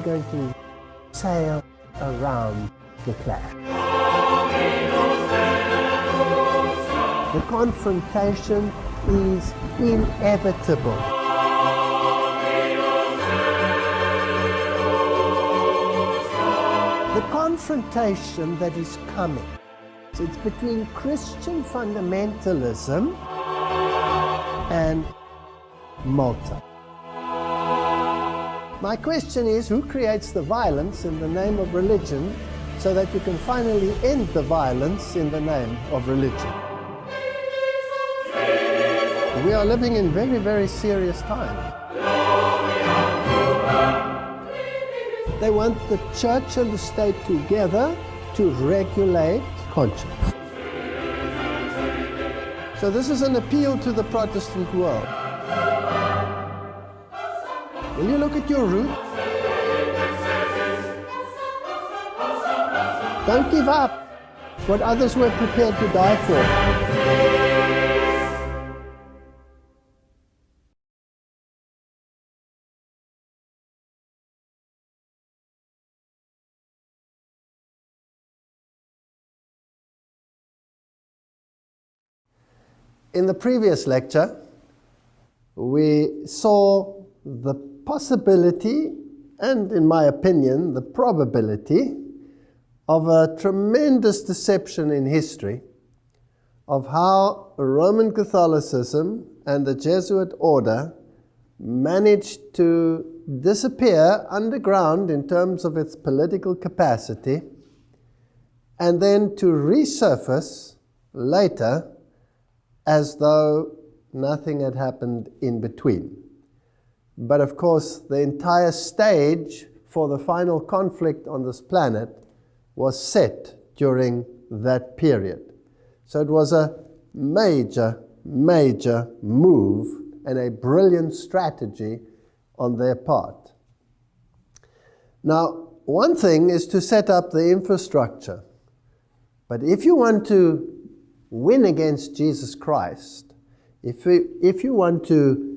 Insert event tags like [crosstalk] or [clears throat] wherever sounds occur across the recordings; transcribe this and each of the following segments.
we're going to sail around the clash. The confrontation is inevitable. The confrontation that is coming, it's between Christian fundamentalism and Malta. My question is, who creates the violence in the name of religion so that you can finally end the violence in the name of religion? We are living in very, very serious times. They want the church and the state together to regulate conscience. So this is an appeal to the Protestant world. Will you look at your roots? Don't give up what others were prepared to die for. In the previous lecture, we saw the possibility and, in my opinion, the probability of a tremendous deception in history of how Roman Catholicism and the Jesuit order managed to disappear underground in terms of its political capacity and then to resurface later as though nothing had happened in between. But of course, the entire stage for the final conflict on this planet was set during that period. So it was a major, major move and a brilliant strategy on their part. Now, one thing is to set up the infrastructure. But if you want to win against Jesus Christ, if, you, if you want to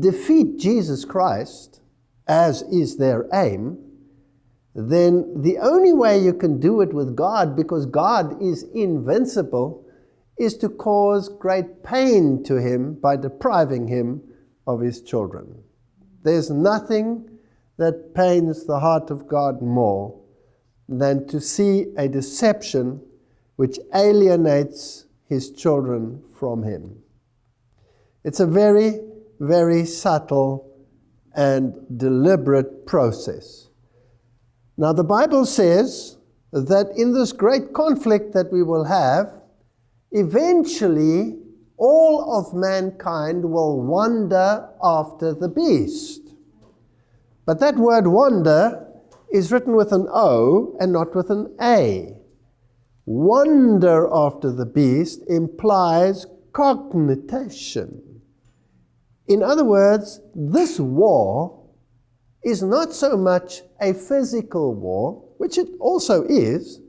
defeat Jesus Christ, as is their aim, then the only way you can do it with God, because God is invincible, is to cause great pain to him by depriving him of his children. There's nothing that pains the heart of God more than to see a deception which alienates his children from him. It's a very, very subtle and deliberate process. Now, the Bible says that in this great conflict that we will have, eventually all of mankind will wander after the beast. But that word wander is written with an O and not with an A. Wonder after the beast implies cognition. In other words, this war is not so much a physical war, which it also is,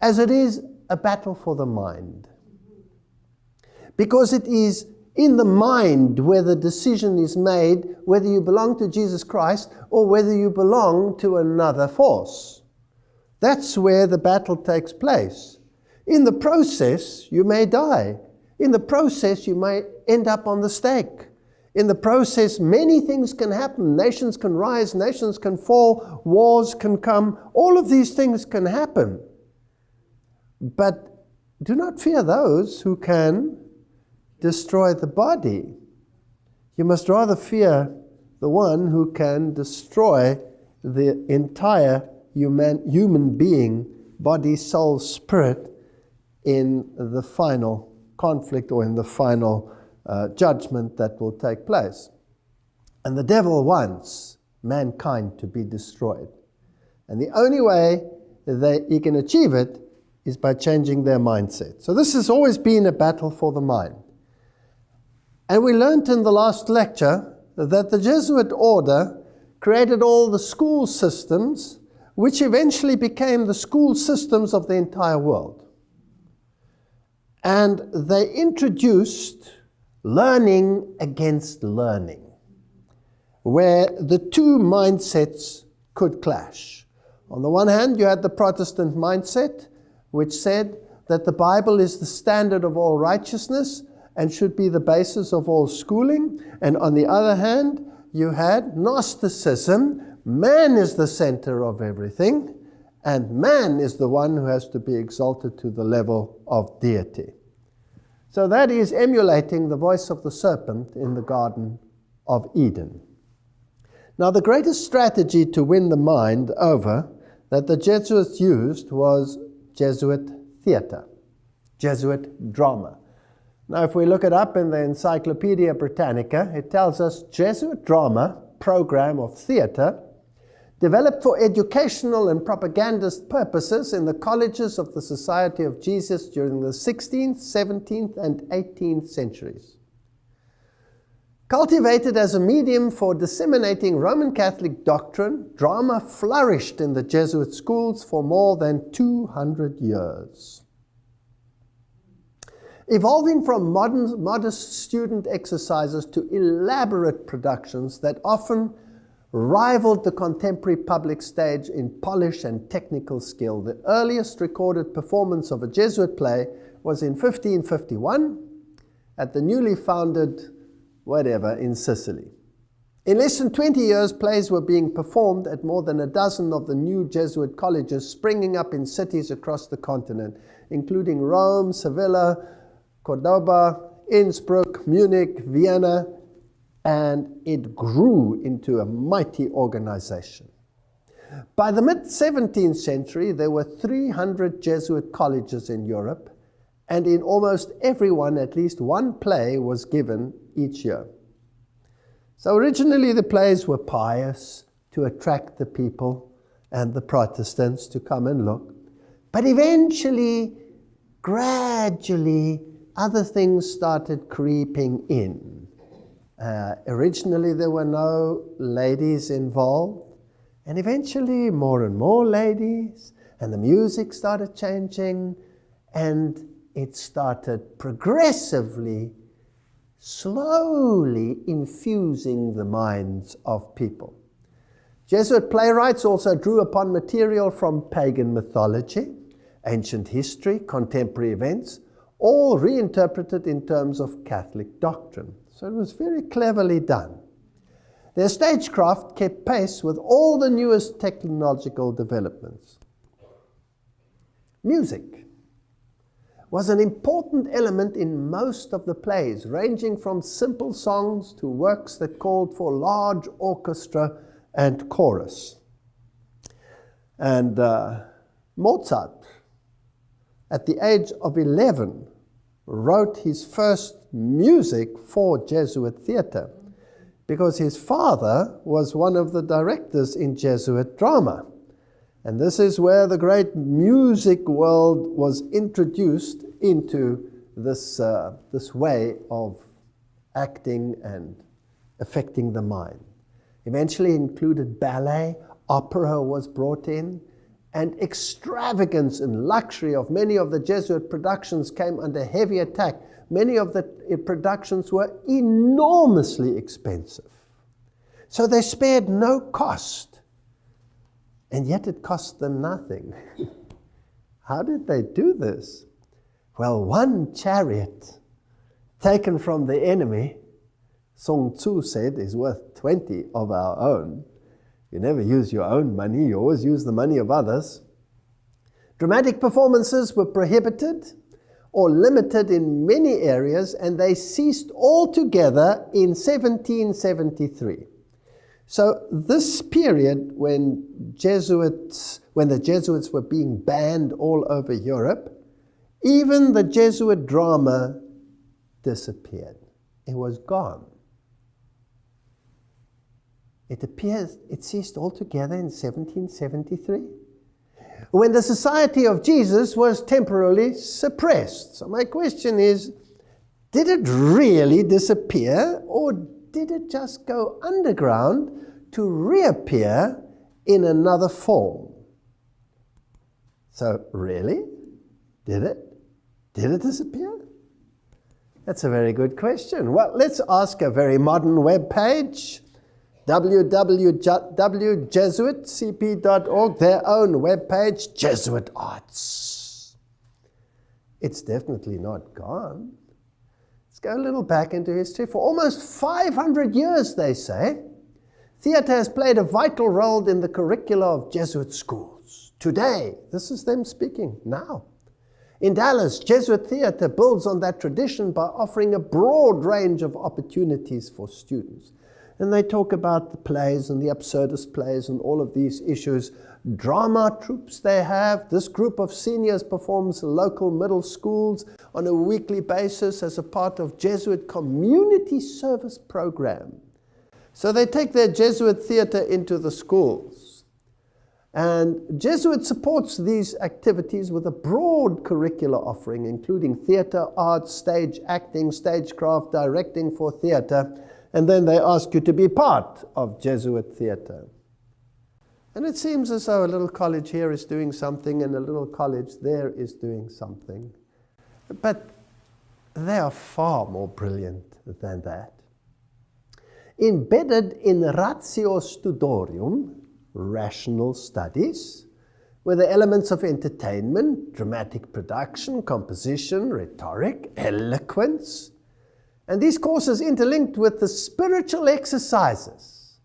as it is a battle for the mind. Because it is in the mind where the decision is made whether you belong to Jesus Christ or whether you belong to another force. That's where the battle takes place. In the process, you may die. In the process, you may end up on the stake. In the process, many things can happen. Nations can rise, nations can fall, wars can come. All of these things can happen. But do not fear those who can destroy the body. You must rather fear the one who can destroy the entire human, human being, body, soul, spirit, in the final conflict or in the final uh, judgment that will take place. And the devil wants mankind to be destroyed. And the only way that he can achieve it is by changing their mindset. So this has always been a battle for the mind. And we learned in the last lecture that the Jesuit order created all the school systems which eventually became the school systems of the entire world. And they introduced learning against learning, where the two mindsets could clash. On the one hand, you had the Protestant mindset, which said that the Bible is the standard of all righteousness and should be the basis of all schooling. And on the other hand, you had Gnosticism. Man is the center of everything, and man is the one who has to be exalted to the level of deity. So that is emulating the voice of the serpent in the Garden of Eden. Now, the greatest strategy to win the mind over that the Jesuits used was Jesuit theater, Jesuit drama. Now, if we look it up in the Encyclopedia Britannica, it tells us Jesuit drama program of theater developed for educational and propagandist purposes in the colleges of the Society of Jesus during the 16th, 17th, and 18th centuries. Cultivated as a medium for disseminating Roman Catholic doctrine, drama flourished in the Jesuit schools for more than 200 years. Evolving from modern, modest student exercises to elaborate productions that often rivaled the contemporary public stage in polish and technical skill. The earliest recorded performance of a Jesuit play was in 1551 at the newly founded whatever in Sicily. In less than 20 years, plays were being performed at more than a dozen of the new Jesuit colleges springing up in cities across the continent, including Rome, Sevilla, Cordoba, Innsbruck, Munich, Vienna, and it grew into a mighty organization. By the mid 17th century, there were 300 Jesuit colleges in Europe, and in almost every one, at least one play was given each year. So originally, the plays were pious to attract the people and the Protestants to come and look. But eventually, gradually, other things started creeping in. Uh, originally, there were no ladies involved, and eventually, more and more ladies, and the music started changing, and it started progressively, slowly infusing the minds of people. Jesuit playwrights also drew upon material from pagan mythology, ancient history, contemporary events, all reinterpreted in terms of Catholic doctrine. So it was very cleverly done. Their stagecraft kept pace with all the newest technological developments. Music was an important element in most of the plays, ranging from simple songs to works that called for large orchestra and chorus. And uh, Mozart, at the age of 11, wrote his first music for Jesuit theater because his father was one of the directors in Jesuit drama. And this is where the great music world was introduced into this, uh, this way of acting and affecting the mind. Eventually included ballet, opera was brought in, and extravagance and luxury of many of the Jesuit productions came under heavy attack many of the productions were enormously expensive. So they spared no cost. And yet it cost them nothing. [laughs] How did they do this? Well, one chariot taken from the enemy, Sun Tzu said, is worth 20 of our own. You never use your own money, you always use the money of others. Dramatic performances were prohibited or limited in many areas, and they ceased altogether in 1773. So this period when Jesuits, when the Jesuits were being banned all over Europe, even the Jesuit drama disappeared. It was gone. It appears it ceased altogether in 1773 when the society of Jesus was temporarily suppressed. So my question is, did it really disappear or did it just go underground to reappear in another form? So really? Did it? Did it disappear? That's a very good question. Well, let's ask a very modern web page www.jesuitcp.org, their own webpage, Jesuit Arts. It's definitely not gone. Let's go a little back into history. For almost 500 years, they say, theatre has played a vital role in the curricula of Jesuit schools. Today, this is them speaking now. In Dallas, Jesuit theatre builds on that tradition by offering a broad range of opportunities for students. And they talk about the plays and the absurdist plays and all of these issues. Drama troupes they have. This group of seniors performs local middle schools on a weekly basis as a part of Jesuit community service program. So they take their Jesuit theater into the schools. And Jesuit supports these activities with a broad curricular offering, including theater, art, stage acting, stagecraft, directing for theater, and then they ask you to be part of Jesuit theatre. And it seems as though a little college here is doing something and a little college there is doing something. But they are far more brilliant than that. Embedded in ratio studiorum, rational studies, were the elements of entertainment, dramatic production, composition, rhetoric, eloquence, and these courses interlinked with the spiritual exercises.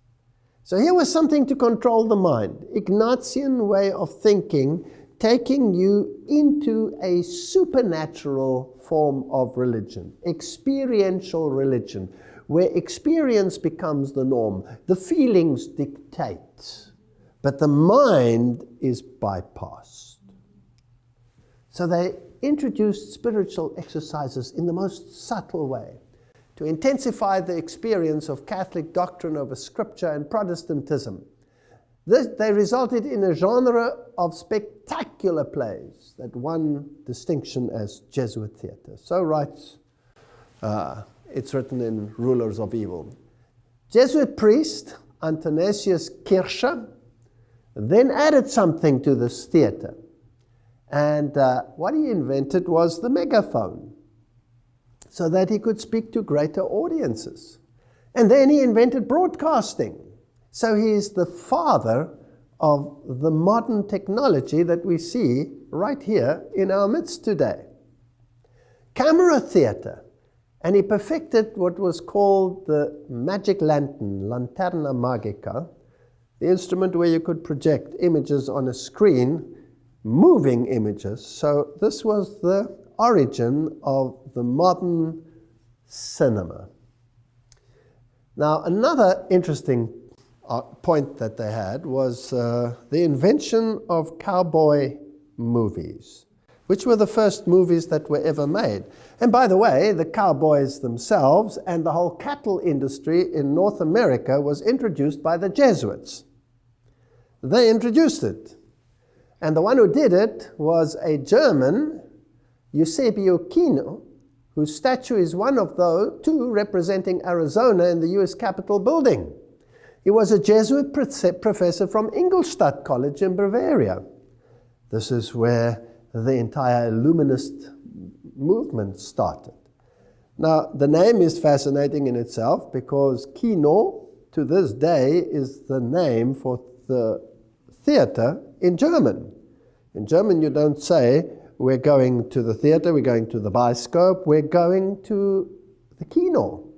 So here was something to control the mind. Ignatian way of thinking, taking you into a supernatural form of religion, experiential religion, where experience becomes the norm. The feelings dictate, but the mind is bypassed. So they introduced spiritual exercises in the most subtle way to intensify the experience of Catholic doctrine over Scripture and Protestantism. This, they resulted in a genre of spectacular plays that won distinction as Jesuit theatre. So writes, uh, it's written in Rulers of Evil. Jesuit priest Athanasius Kircher then added something to this theatre. And uh, what he invented was the megaphone so that he could speak to greater audiences. And then he invented broadcasting. So he is the father of the modern technology that we see right here in our midst today. Camera theater. And he perfected what was called the magic lantern, lanterna magica, the instrument where you could project images on a screen, moving images. So this was the origin of the modern cinema. Now, another interesting uh, point that they had was uh, the invention of cowboy movies, which were the first movies that were ever made. And by the way, the cowboys themselves and the whole cattle industry in North America was introduced by the Jesuits. They introduced it. And the one who did it was a German Eusebio Kino, whose statue is one of those two representing Arizona in the US Capitol building. He was a Jesuit professor from Ingolstadt College in Bavaria. This is where the entire Illuminist movement started. Now, the name is fascinating in itself because Kino, to this day, is the name for the theater in German. In German, you don't say we're going to the theater, we're going to the bioscope, we're going to the kino.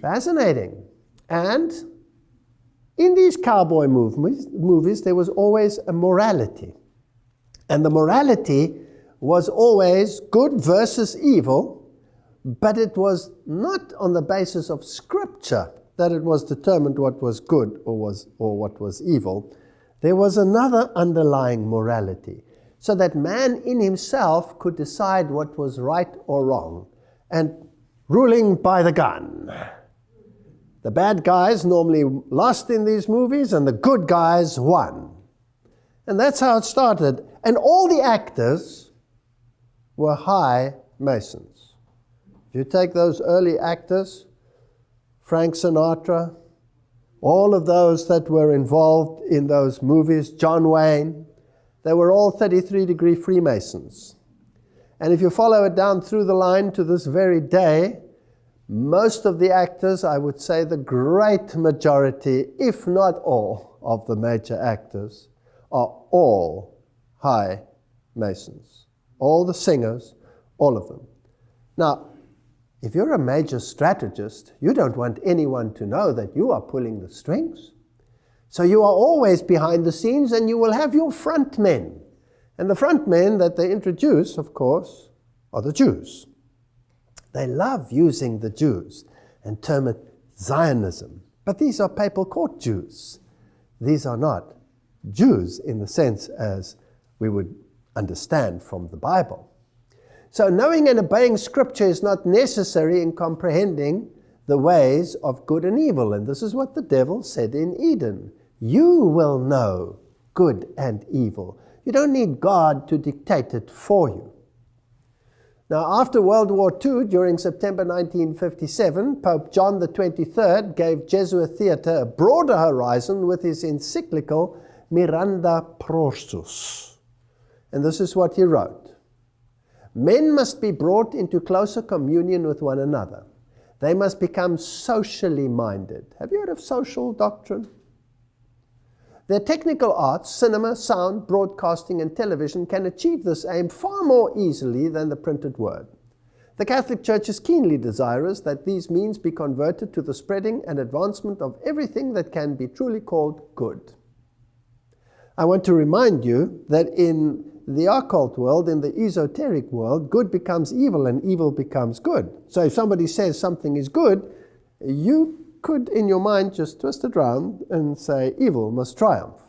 Fascinating. And in these cowboy movies, movies, there was always a morality. And the morality was always good versus evil, but it was not on the basis of scripture that it was determined what was good or, was, or what was evil. There was another underlying morality, so that man in himself could decide what was right or wrong, and ruling by the gun. The bad guys normally lost in these movies, and the good guys won. And that's how it started. And all the actors were high Masons. If you take those early actors, Frank Sinatra, all of those that were involved in those movies, John Wayne, they were all 33 degree Freemasons. And if you follow it down through the line to this very day, most of the actors, I would say the great majority, if not all, of the major actors are all high Masons. All the singers, all of them. Now, if you're a major strategist, you don't want anyone to know that you are pulling the strings. So you are always behind the scenes and you will have your front men. And the front men that they introduce, of course, are the Jews. They love using the Jews and term it Zionism. But these are papal court Jews. These are not Jews in the sense as we would understand from the Bible. So knowing and obeying Scripture is not necessary in comprehending the ways of good and evil. And this is what the devil said in Eden. You will know good and evil. You don't need God to dictate it for you. Now, after World War II, during September 1957, Pope John the 23rd gave Jesuit theatre a broader horizon with his encyclical Miranda Prorsus. And this is what he wrote. Men must be brought into closer communion with one another. They must become socially minded. Have you heard of social doctrine? Their technical arts, cinema, sound, broadcasting, and television can achieve this aim far more easily than the printed word. The Catholic Church is keenly desirous that these means be converted to the spreading and advancement of everything that can be truly called good. I want to remind you that in the occult world, in the esoteric world, good becomes evil and evil becomes good. So if somebody says something is good, you could, in your mind, just twist it around and say, evil must triumph.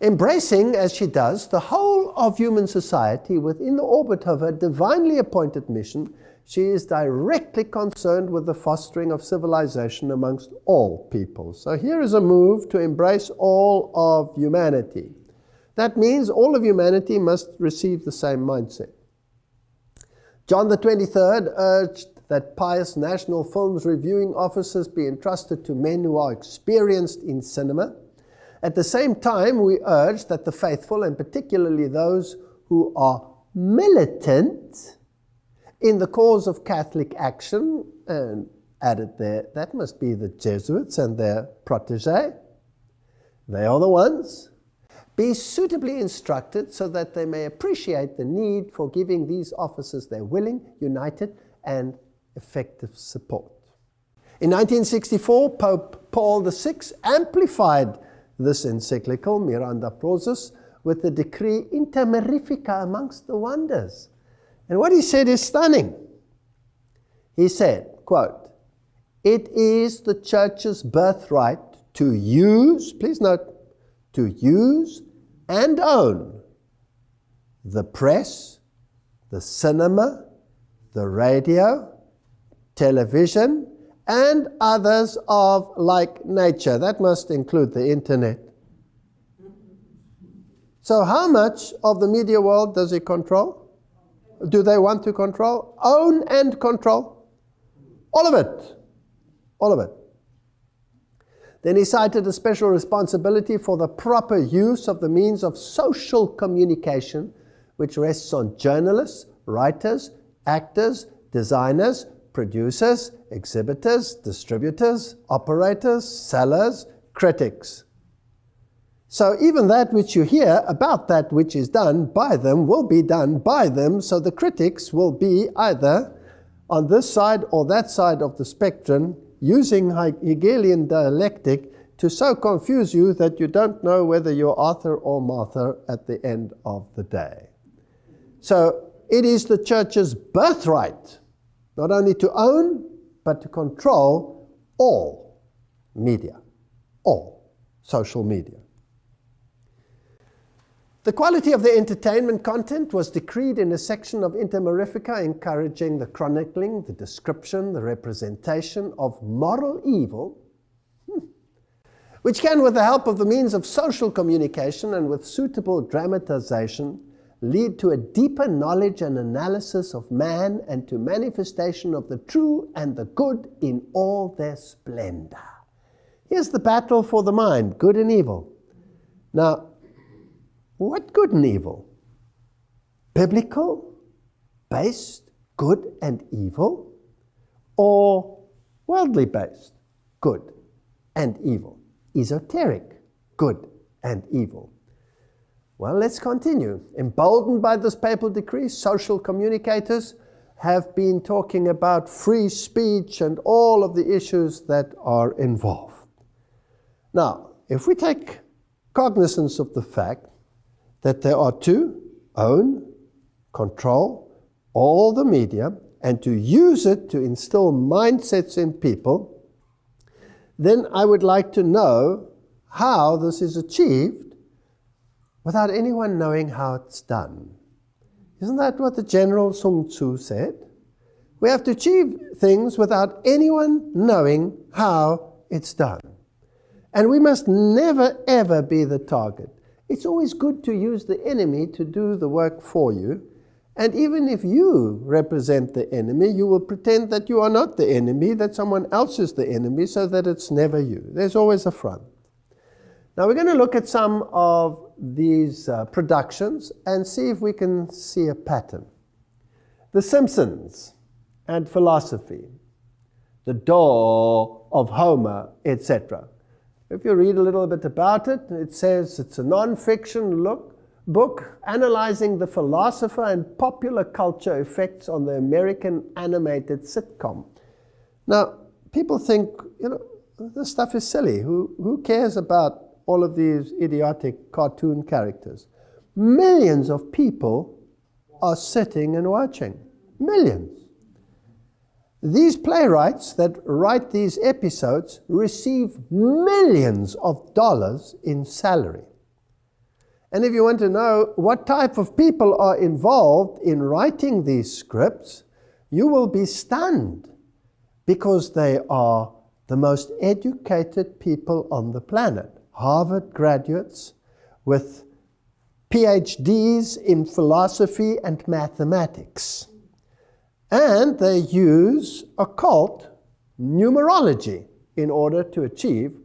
Embracing, as she does, the whole of human society within the orbit of her divinely appointed mission, she is directly concerned with the fostering of civilization amongst all people. So here is a move to embrace all of humanity. That means all of humanity must receive the same mindset. John the 23rd urged that pious national films reviewing officers be entrusted to men who are experienced in cinema. At the same time, we urge that the faithful, and particularly those who are militant in the cause of Catholic action, and added there, that must be the Jesuits and their protege. They are the ones. Be suitably instructed so that they may appreciate the need for giving these officers their willing, united, and effective support. In 1964, Pope Paul VI amplified this encyclical, Miranda Prorsus, with the decree Inter Mirifica amongst the wonders. And what he said is stunning. He said, quote, it is the church's birthright to use, please note, to use and own the press, the cinema, the radio, television, and others of like nature. That must include the internet. So how much of the media world does it control? Do they want to control? Own and control? All of it. All of it. Then he cited a special responsibility for the proper use of the means of social communication, which rests on journalists, writers, actors, designers, producers, exhibitors, distributors, operators, sellers, critics. So even that which you hear about that which is done by them will be done by them, so the critics will be either on this side or that side of the spectrum using Hegelian dialectic to so confuse you that you don't know whether you're Arthur or Martha at the end of the day. So it is the church's birthright not only to own, but to control all media, all social media. The quality of the entertainment content was decreed in a section of Inter Mirifica encouraging the chronicling, the description, the representation of moral evil, hmm, which can, with the help of the means of social communication and with suitable dramatization, lead to a deeper knowledge and analysis of man and to manifestation of the true and the good in all their splendor. Here's the battle for the mind, good and evil. Now, what good and evil? Biblical, based, good and evil? or worldly based, good and evil. Esoteric, good and evil. Well, let's continue. Emboldened by this papal decree, social communicators have been talking about free speech and all of the issues that are involved. Now, if we take cognizance of the fact that there are to own, control all the media, and to use it to instill mindsets in people, then I would like to know how this is achieved without anyone knowing how it's done. Isn't that what the General Sun Tzu said? We have to achieve things without anyone knowing how it's done. And we must never, ever be the target. It's always good to use the enemy to do the work for you. And even if you represent the enemy, you will pretend that you are not the enemy, that someone else is the enemy, so that it's never you. There's always a front. Now we're going to look at some of these uh, productions and see if we can see a pattern. The Simpsons and philosophy, the D'oh of Homer, etc. If you read a little bit about it, it says it's a non-fiction look, book analyzing the philosopher and popular culture effects on the American animated sitcom. Now, people think, you know, this stuff is silly. Who, who cares about all of these idiotic cartoon characters? Millions of people are sitting and watching. Millions. These playwrights that write these episodes receive millions of dollars in salary. And if you want to know what type of people are involved in writing these scripts, you will be stunned because they are the most educated people on the planet. Harvard graduates with PhDs in philosophy and mathematics. And they use occult numerology in order to achieve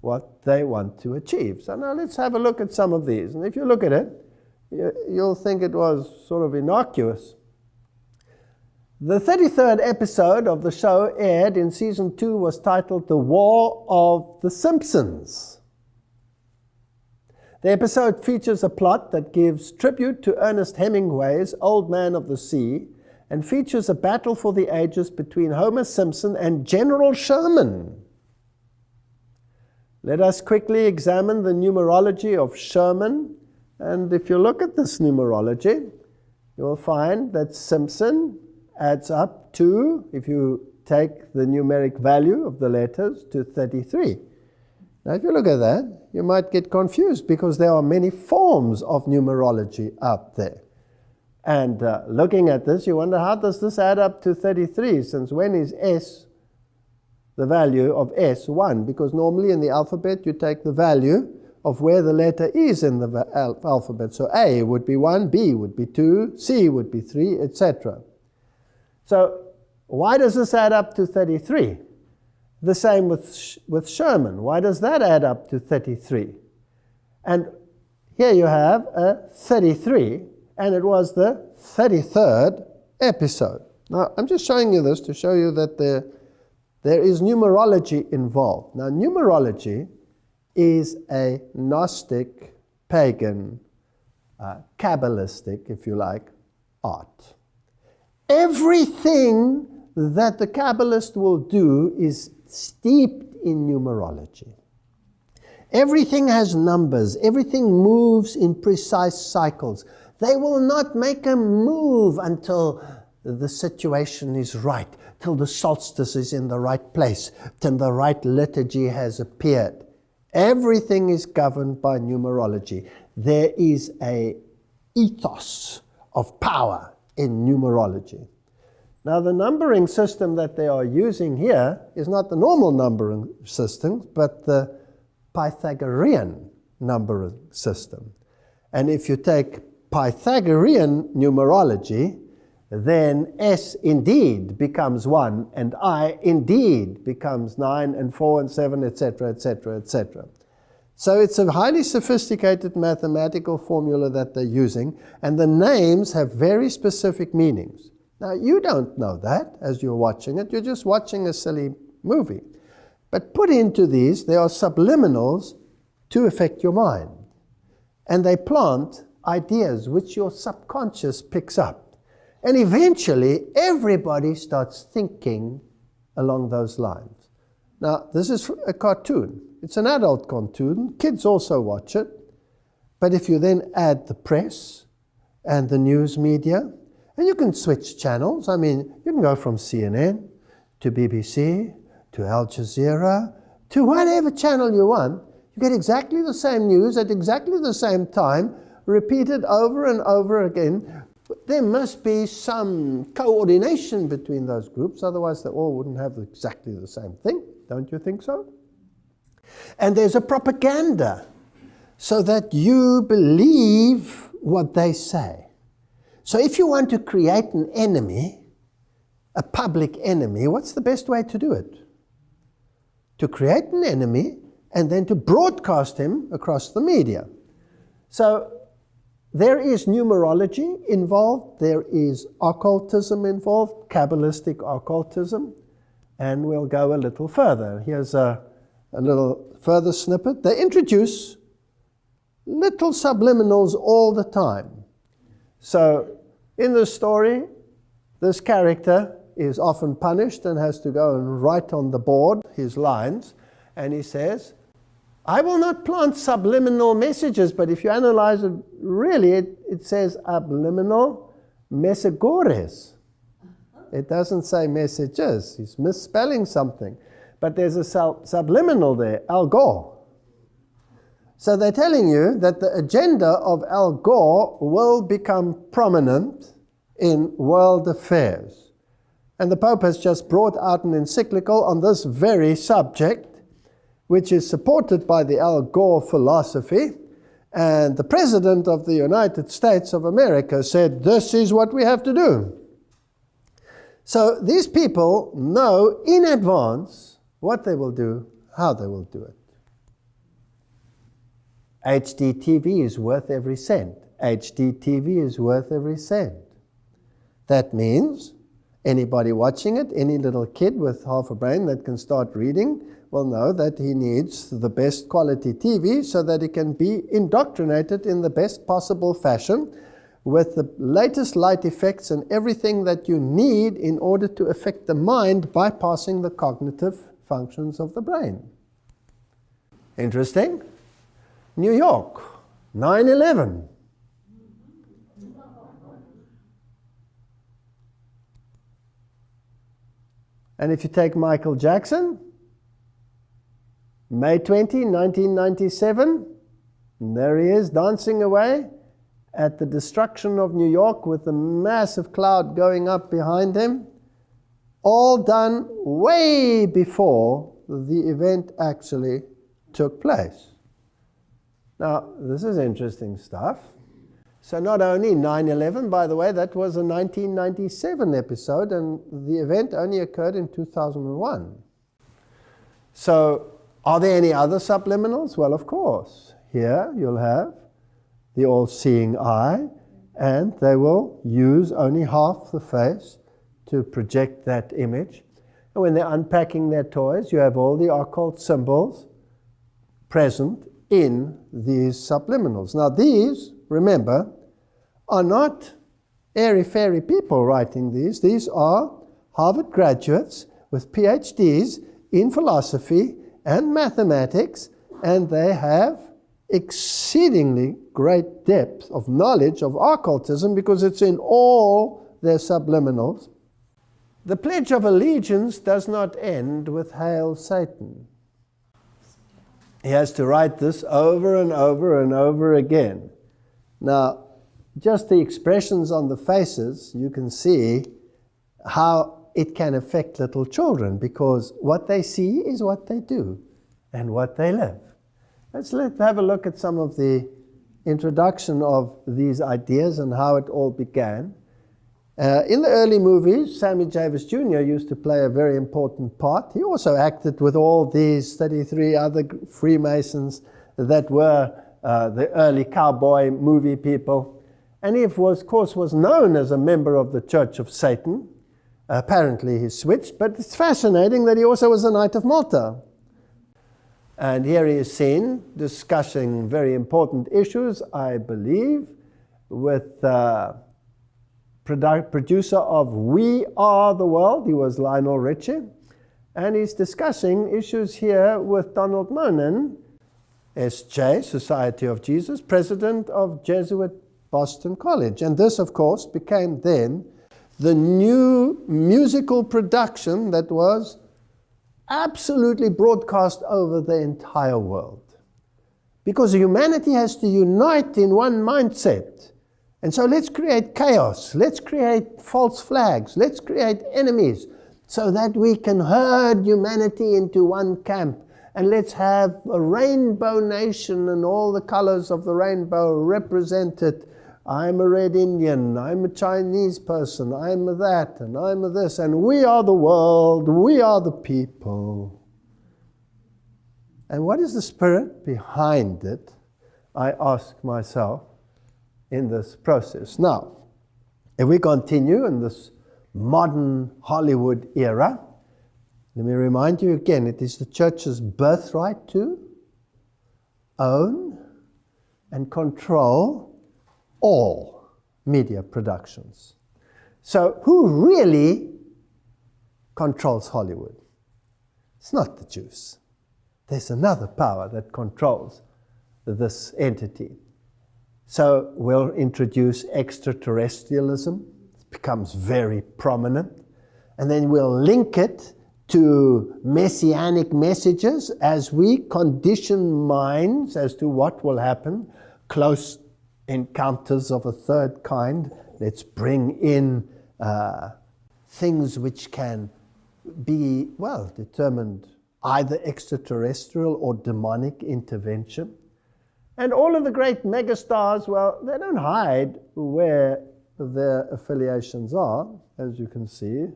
what they want to achieve. So now let's have a look at some of these. And if you look at it, you'll think it was sort of innocuous. The 33rd episode of the show aired in season 2 was titled The War of the Simpsons. The episode features a plot that gives tribute to Ernest Hemingway's Old Man of the Sea and features a battle for the ages between Homer Simpson and General Sherman. Let us quickly examine the numerology of Sherman. And if you look at this numerology, you will find that Simpson adds up to, if you take the numeric value of the letters, to 33. Now, if you look at that, you might get confused because there are many forms of numerology out there. And uh, looking at this, you wonder how does this add up to 33? Since when is S the value of S 1? Because normally in the alphabet you take the value of where the letter is in the al alphabet. So A would be 1, B would be 2, C would be 3, etc. So why does this add up to 33? The same with, Sh with Sherman. Why does that add up to 33? And here you have a 33 and it was the 33rd episode. Now, I'm just showing you this to show you that there, there is numerology involved. Now, numerology is a Gnostic, pagan, uh, Kabbalistic, if you like, art. Everything that the Kabbalist will do is steeped in numerology. Everything has numbers. Everything moves in precise cycles. They will not make a move until the situation is right, till the solstice is in the right place, till the right liturgy has appeared. Everything is governed by numerology. There is a ethos of power in numerology. Now, the numbering system that they are using here is not the normal numbering system, but the Pythagorean numbering system. And if you take Pythagorean numerology, then S indeed becomes 1, and I indeed becomes 9 and 4 and 7, etc., etc., etc. So it's a highly sophisticated mathematical formula that they're using, and the names have very specific meanings. Now, you don't know that as you're watching it. You're just watching a silly movie. But put into these, there are subliminals to affect your mind. And they plant ideas which your subconscious picks up. And eventually, everybody starts thinking along those lines. Now, this is a cartoon. It's an adult cartoon. Kids also watch it. But if you then add the press and the news media, and you can switch channels. I mean, you can go from CNN to BBC to Al Jazeera to whatever channel you want. You get exactly the same news at exactly the same time, repeated over and over again. There must be some coordination between those groups, otherwise they all wouldn't have exactly the same thing. Don't you think so? And there's a propaganda so that you believe what they say. So if you want to create an enemy, a public enemy, what's the best way to do it? To create an enemy and then to broadcast him across the media. So there is numerology involved, there is occultism involved, Kabbalistic occultism, and we'll go a little further. Here's a, a little further snippet. They introduce little subliminals all the time. So in the story, this character is often punished and has to go and write on the board his lines. And he says, I will not plant subliminal messages, but if you analyze it, really, it, it says subliminal messagores. It doesn't say messages. He's misspelling something. But there's a subliminal there, Al Gore. So they're telling you that the agenda of Al Gore will become prominent in world affairs. And the Pope has just brought out an encyclical on this very subject, which is supported by the Al Gore philosophy. And the President of the United States of America said, This is what we have to do. So these people know in advance what they will do, how they will do it. HDTV is worth every cent. HDTV is worth every cent. That means anybody watching it, any little kid with half a brain that can start reading, will know that he needs the best quality TV so that he can be indoctrinated in the best possible fashion with the latest light effects and everything that you need in order to affect the mind bypassing the cognitive functions of the brain. Interesting? New York, 9 11. And if you take Michael Jackson, May 20, 1997, there he is dancing away at the destruction of New York with the massive cloud going up behind him, all done way before the event actually took place. Now, this is interesting stuff. So not only 9-11, by the way, that was a 1997 episode, and the event only occurred in 2001. So are there any other subliminals? Well, of course. Here you'll have the all-seeing eye, and they will use only half the face to project that image. And when they're unpacking their toys, you have all the occult symbols present in these subliminals. Now these, remember, are not airy-fairy people writing these. These are Harvard graduates with PhDs in philosophy and mathematics, and they have exceedingly great depth of knowledge of occultism because it's in all their subliminals. The Pledge of Allegiance does not end with Hail Satan. He has to write this over and over and over again. Now, just the expressions on the faces, you can see how it can affect little children because what they see is what they do and what they live. Let's let, have a look at some of the introduction of these ideas and how it all began. Uh, in the early movies, Sammy Davis Jr. used to play a very important part. He also acted with all these 33 other Freemasons that were uh, the early cowboy movie people. And he, of course, was known as a member of the Church of Satan. Apparently he switched, but it's fascinating that he also was a Knight of Malta. And here he is seen discussing very important issues, I believe, with uh, producer of We Are the World. He was Lionel Richie. And he's discussing issues here with Donald Monan, SJ, Society of Jesus, president of Jesuit Boston College. And this, of course, became then the new musical production that was absolutely broadcast over the entire world. Because humanity has to unite in one mindset. And so let's create chaos. Let's create false flags. Let's create enemies so that we can herd humanity into one camp. And let's have a rainbow nation and all the colors of the rainbow represented I'm a red Indian, I'm a Chinese person, I'm a that, and I'm a this, and we are the world, we are the people. And what is the spirit behind it? I ask myself in this process. Now, if we continue in this modern Hollywood era, let me remind you again it is the church's birthright to own and control all media productions. So who really controls Hollywood? It's not the Jews. There's another power that controls this entity. So we'll introduce extraterrestrialism. It becomes very prominent. And then we'll link it to messianic messages as we condition minds as to what will happen close encounters of a third kind. Let's bring in uh, things which can be, well, determined either extraterrestrial or demonic intervention. And all of the great megastars, well, they don't hide where their affiliations are, as you can see.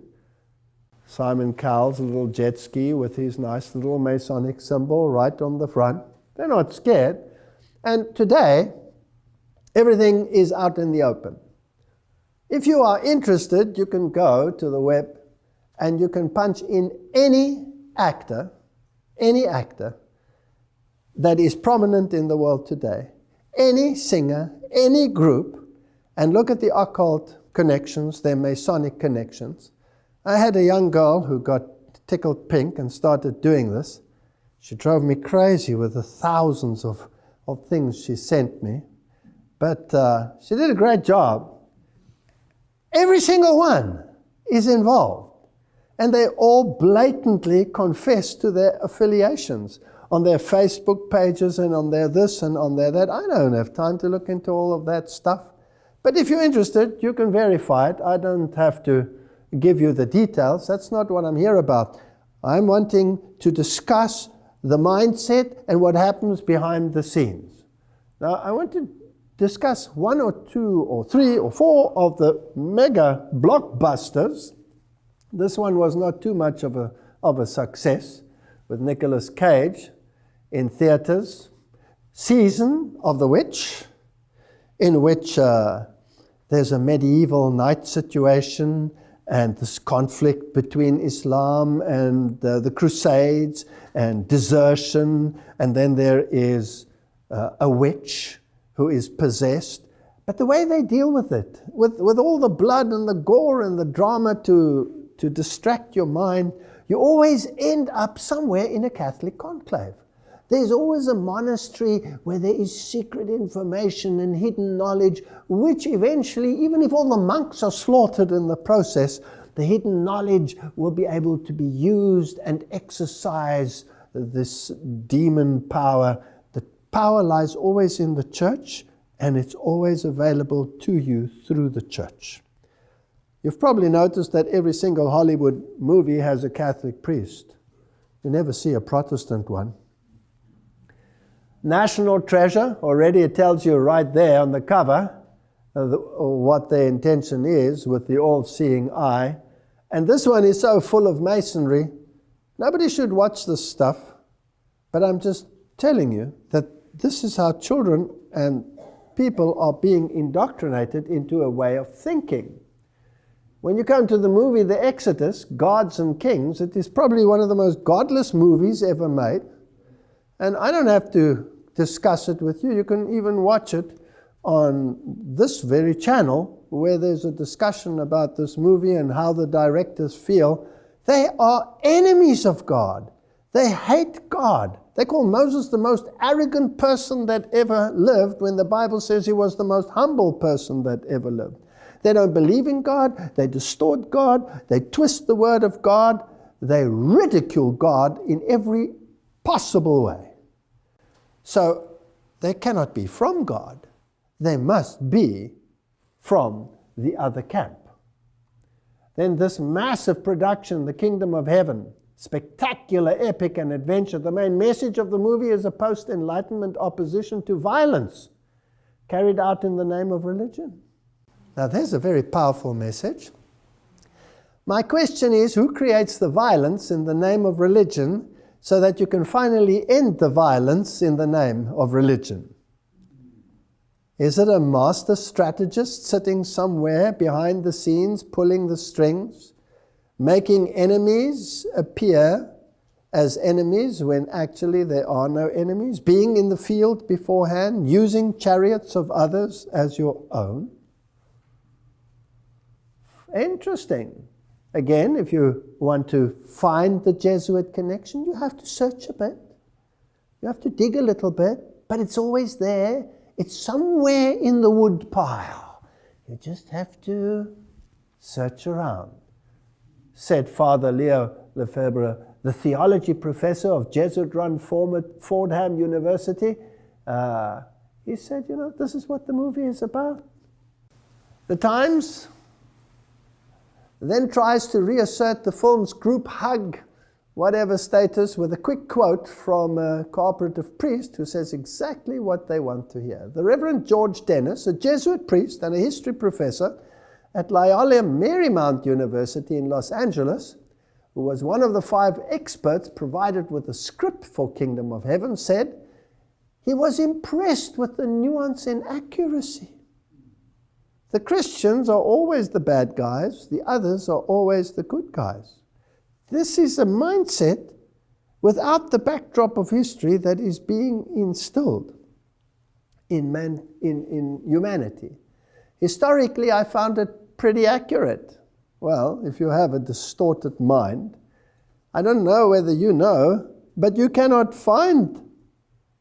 Simon Cowell's little jet ski with his nice little Masonic symbol right on the front. They're not scared. And today, Everything is out in the open. If you are interested, you can go to the web and you can punch in any actor, any actor that is prominent in the world today, any singer, any group, and look at the occult connections, their Masonic connections. I had a young girl who got tickled pink and started doing this. She drove me crazy with the thousands of, of things she sent me. But uh, she did a great job. Every single one is involved. And they all blatantly confess to their affiliations on their Facebook pages and on their this and on their that. I don't have time to look into all of that stuff. But if you're interested, you can verify it. I don't have to give you the details. That's not what I'm here about. I'm wanting to discuss the mindset and what happens behind the scenes. Now, I want to discuss one or two or three or four of the mega blockbusters. This one was not too much of a, of a success with Nicolas Cage in theaters. Season of the Witch, in which uh, there's a medieval knight situation and this conflict between Islam and uh, the Crusades and desertion, and then there is uh, a witch who is possessed, but the way they deal with it, with, with all the blood and the gore and the drama to, to distract your mind, you always end up somewhere in a Catholic conclave. There's always a monastery where there is secret information and hidden knowledge, which eventually, even if all the monks are slaughtered in the process, the hidden knowledge will be able to be used and exercise this demon power Power lies always in the church and it's always available to you through the church. You've probably noticed that every single Hollywood movie has a Catholic priest. You never see a Protestant one. National Treasure, already it tells you right there on the cover uh, the, what their intention is with the all-seeing eye. And this one is so full of masonry, nobody should watch this stuff. But I'm just telling you that this is how children and people are being indoctrinated into a way of thinking. When you come to the movie The Exodus, Gods and Kings, it is probably one of the most godless movies ever made. And I don't have to discuss it with you. You can even watch it on this very channel where there's a discussion about this movie and how the directors feel. They are enemies of God. They hate God. They call Moses the most arrogant person that ever lived when the Bible says he was the most humble person that ever lived. They don't believe in God. They distort God. They twist the word of God. They ridicule God in every possible way. So they cannot be from God. They must be from the other camp. Then this massive production, The Kingdom of Heaven, spectacular, epic, and adventure. The main message of the movie is a post Enlightenment opposition to violence carried out in the name of religion. Now, there's a very powerful message. My question is who creates the violence in the name of religion so that you can finally end the violence in the name of religion? Is it a master strategist sitting somewhere behind the scenes pulling the strings? Making enemies appear as enemies when actually there are no enemies, being in the field beforehand, using chariots of others as your own. Interesting. Again, if you want to find the Jesuit connection, you have to search a bit. You have to dig a little bit, but it's always there. It's somewhere in the wood pile. You just have to search around said Father Leo Lefebure, the theology professor of Jesuit-run Fordham University. Uh, he said, you know, this is what the movie is about. The Times then tries to reassert the film's group hug, whatever status, with a quick quote from a cooperative priest who says exactly what they want to hear. The Reverend George Dennis, a Jesuit priest and a history professor, at Loyola Marymount University in Los Angeles, who was one of the five experts provided with the script for Kingdom of Heaven, said he was impressed with the nuance and accuracy. The Christians are always the bad guys, the others are always the good guys. This is a mindset without the backdrop of history that is being instilled in, man, in, in humanity. Historically, I found it pretty accurate. Well, if you have a distorted mind, I don't know whether you know, but you cannot find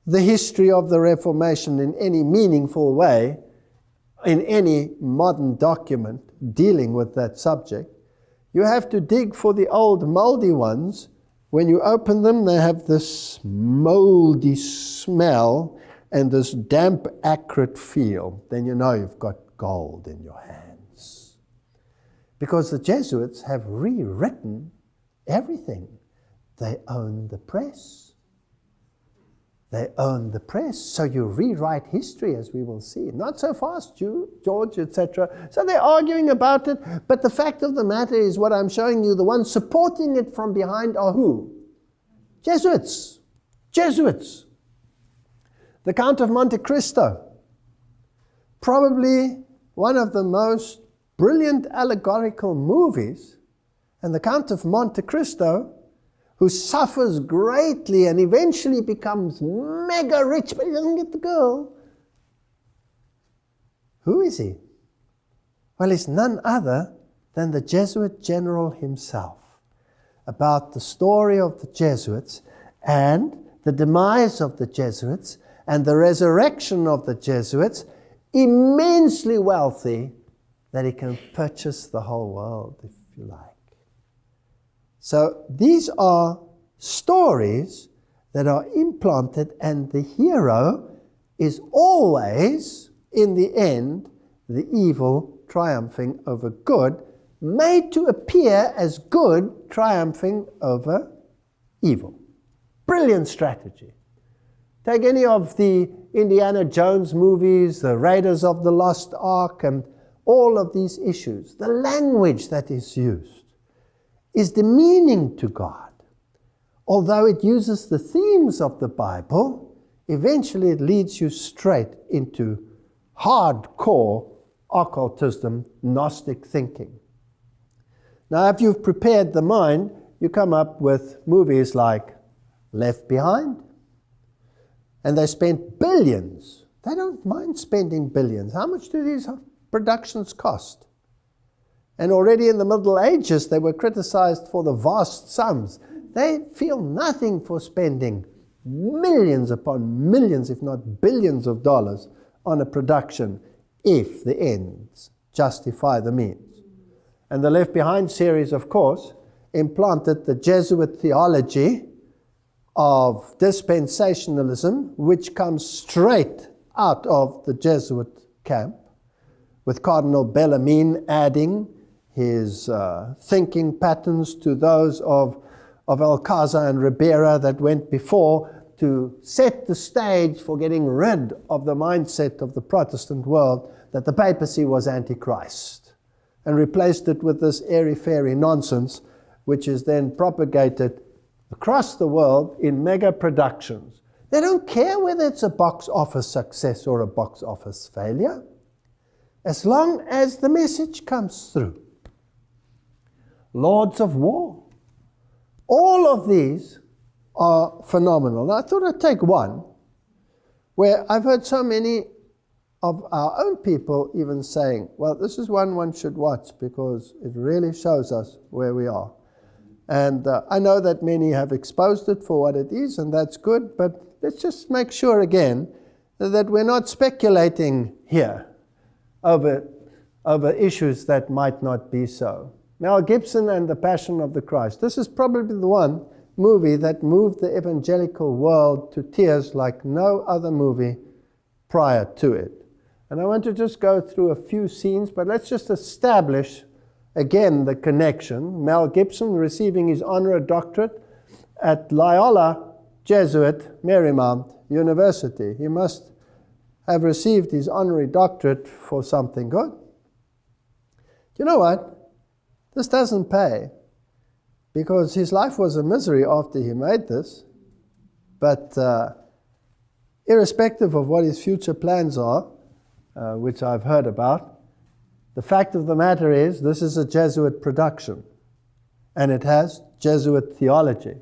the history of the Reformation in any meaningful way in any modern document dealing with that subject. You have to dig for the old moldy ones. When you open them, they have this moldy smell and this damp, acrid feel. Then you know you've got gold in your hand because the Jesuits have rewritten everything. They own the press. They own the press, so you rewrite history as we will see. Not so fast, you George, etc. So they're arguing about it, but the fact of the matter is what I'm showing you, the ones supporting it from behind are who? Jesuits. Jesuits. The Count of Monte Cristo, probably one of the most brilliant allegorical movies, and the Count of Monte Cristo, who suffers greatly and eventually becomes mega rich, but he doesn't get the girl. Who is he? Well, he's none other than the Jesuit general himself. About the story of the Jesuits and the demise of the Jesuits and the resurrection of the Jesuits, immensely wealthy that he can purchase the whole world, if you like. So these are stories that are implanted, and the hero is always, in the end, the evil triumphing over good, made to appear as good triumphing over evil. Brilliant strategy. Take any of the Indiana Jones movies, the Raiders of the Lost Ark, and all of these issues, the language that is used is demeaning to God. Although it uses the themes of the Bible, eventually it leads you straight into hardcore occultism, Gnostic thinking. Now, if you've prepared the mind, you come up with movies like Left Behind, and they spent billions. They don't mind spending billions. How much do these productions cost? And already in the Middle Ages, they were criticized for the vast sums. They feel nothing for spending millions upon millions, if not billions of dollars on a production if the ends justify the means. And the Left Behind series, of course, implanted the Jesuit theology of dispensationalism, which comes straight out of the Jesuit camp, with Cardinal Bellarmine adding his uh, thinking patterns to those of, of Alcazar and Ribera that went before to set the stage for getting rid of the mindset of the Protestant world that the papacy was antichrist and replaced it with this airy-fairy nonsense which is then propagated across the world in mega productions. They don't care whether it's a box office success or a box office failure, as long as the message comes through. Lords of War. All of these are phenomenal. Now, I thought I'd take one where I've heard so many of our own people even saying, well, this is one one should watch because it really shows us where we are. And uh, I know that many have exposed it for what it is, and that's good, but let's just make sure again that we're not speculating here over, over issues that might not be so. Mel Gibson and the Passion of the Christ. This is probably the one movie that moved the evangelical world to tears like no other movie prior to it. And I want to just go through a few scenes, but let's just establish again the connection. Mel Gibson receiving his honorary doctorate at Loyola Jesuit Marymount University. He must have received his honorary doctorate for something good. You know what? This doesn't pay because his life was a misery after he made this. But uh, irrespective of what his future plans are, uh, which I've heard about, the fact of the matter is, this is a Jesuit production, and it has Jesuit theology.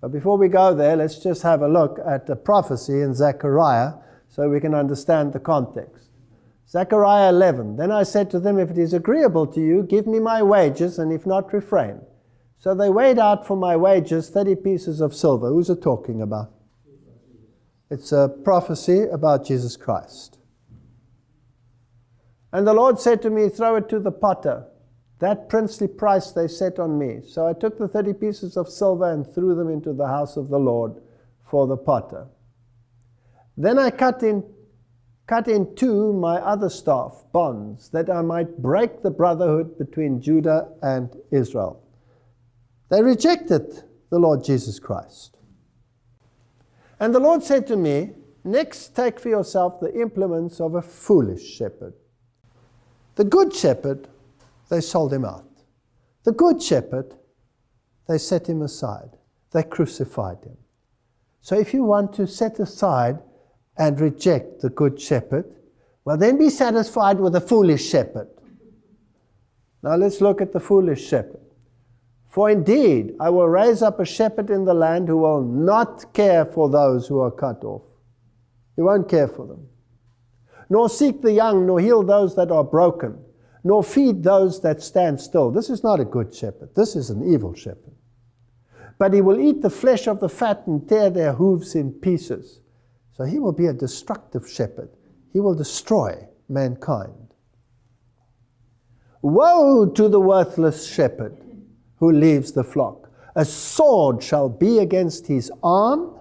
But before we go there, let's just have a look at the prophecy in Zechariah so we can understand the context. Zechariah 11, Then I said to them, If it is agreeable to you, give me my wages, and if not, refrain. So they weighed out for my wages 30 pieces of silver. Who's it talking about? It's a prophecy about Jesus Christ. And the Lord said to me, Throw it to the potter. That princely price they set on me. So I took the 30 pieces of silver and threw them into the house of the Lord for the potter. Then I cut in, cut in two my other staff, bonds, that I might break the brotherhood between Judah and Israel. They rejected the Lord Jesus Christ. And the Lord said to me, Next, take for yourself the implements of a foolish shepherd. The good shepherd, they sold him out. The good shepherd, they set him aside. They crucified him. So if you want to set aside and reject the good shepherd, well, then be satisfied with the foolish shepherd. Now let's look at the foolish shepherd. For indeed, I will raise up a shepherd in the land who will not care for those who are cut off. He won't care for them nor seek the young, nor heal those that are broken, nor feed those that stand still. This is not a good shepherd. This is an evil shepherd. But he will eat the flesh of the fat and tear their hooves in pieces. So he will be a destructive shepherd. He will destroy mankind. Woe to the worthless shepherd who leaves the flock. A sword shall be against his arm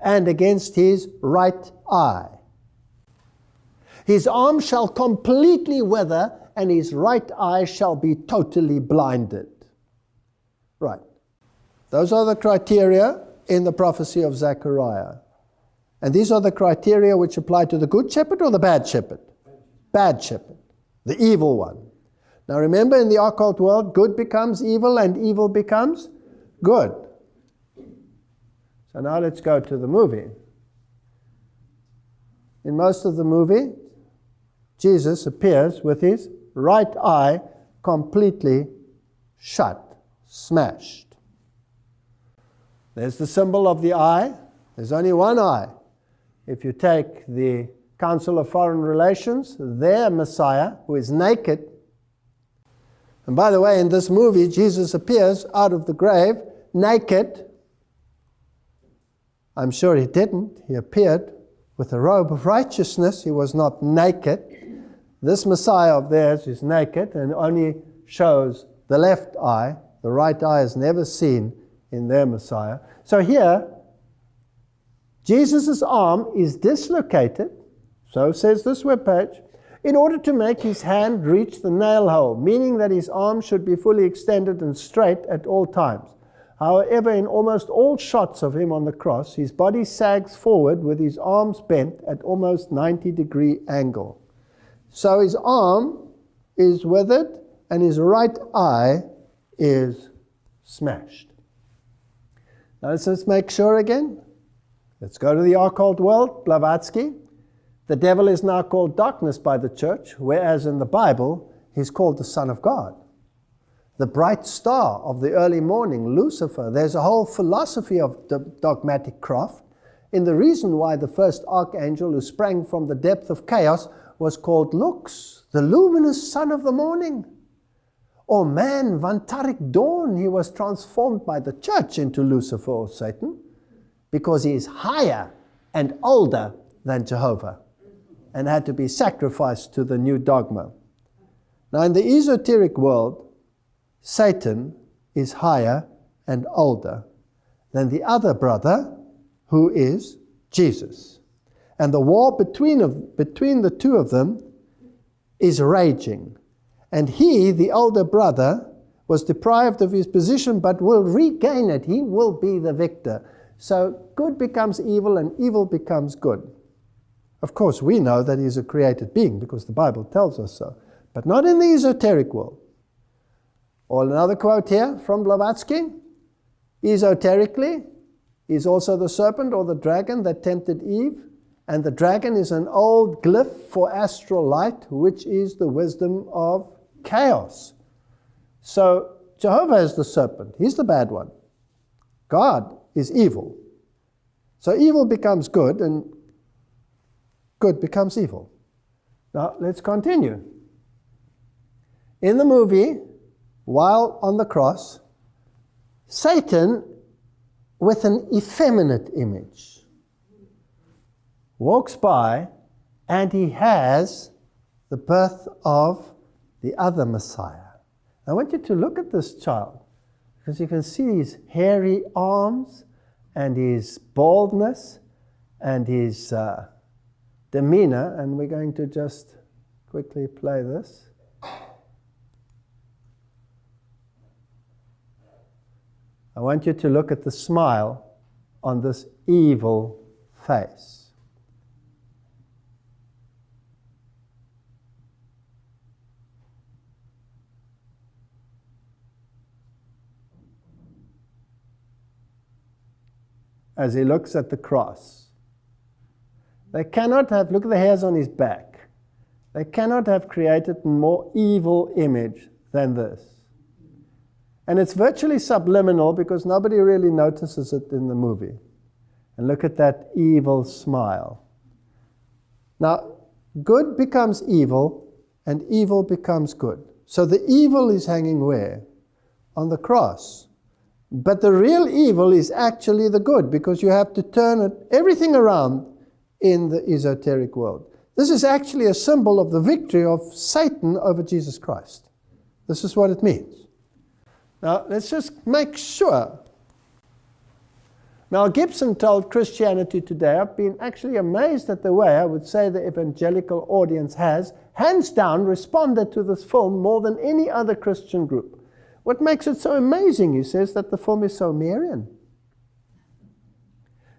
and against his right eye his arm shall completely wither, and his right eye shall be totally blinded. Right. Those are the criteria in the prophecy of Zechariah. And these are the criteria which apply to the good shepherd or the bad shepherd? Bad shepherd, the evil one. Now remember, in the occult world, good becomes evil and evil becomes good. So now let's go to the movie. In most of the movie, Jesus appears with his right eye completely shut, smashed. There's the symbol of the eye. There's only one eye. If you take the Council of Foreign Relations, their Messiah, who is naked, and by the way, in this movie, Jesus appears out of the grave naked. I'm sure he didn't. He appeared with a robe of righteousness. He was not naked. This Messiah of theirs is naked and only shows the left eye. The right eye is never seen in their Messiah. So here, Jesus' arm is dislocated, so says this webpage, in order to make his hand reach the nail hole, meaning that his arm should be fully extended and straight at all times. However, in almost all shots of him on the cross, his body sags forward with his arms bent at almost 90 degree angle. So his arm is withered and his right eye is smashed. Now let's just make sure again. Let's go to the occult world, Blavatsky. The devil is now called darkness by the church, whereas in the Bible, he's called the Son of God. The bright star of the early morning, Lucifer. There's a whole philosophy of the dogmatic craft in the reason why the first archangel who sprang from the depth of chaos was called Lux, the luminous son of the morning. Or manvantaric dawn, he was transformed by the church into Lucifer or Satan because he is higher and older than Jehovah and had to be sacrificed to the new dogma. Now, in the esoteric world, Satan is higher and older than the other brother, who is Jesus. And the war between, of, between the two of them is raging. And he, the older brother, was deprived of his position but will regain it. He will be the victor. So good becomes evil and evil becomes good. Of course, we know that he's a created being because the Bible tells us so, but not in the esoteric world. Or another quote here from Blavatsky Esoterically, he's also the serpent or the dragon that tempted Eve and the dragon is an old glyph for astral light, which is the wisdom of chaos. So Jehovah is the serpent. He's the bad one. God is evil. So evil becomes good, and good becomes evil. Now let's continue. In the movie, while on the cross, Satan, with an effeminate image, walks by and he has the birth of the other Messiah. I want you to look at this child because you can see his hairy arms and his baldness and his uh, demeanor. And we're going to just quickly play this. I want you to look at the smile on this evil face. As he looks at the cross. They cannot have, look at the hairs on his back. They cannot have created a more evil image than this. And it's virtually subliminal because nobody really notices it in the movie. And look at that evil smile. Now, good becomes evil, and evil becomes good. So the evil is hanging where? On the cross. But the real evil is actually the good because you have to turn it, everything around in the esoteric world. This is actually a symbol of the victory of Satan over Jesus Christ. This is what it means. Now, let's just make sure. Mel Gibson told Christianity Today, I've been actually amazed at the way I would say the evangelical audience has, hands down, responded to this film more than any other Christian group. What makes it so amazing, he says, that the film is so Marian.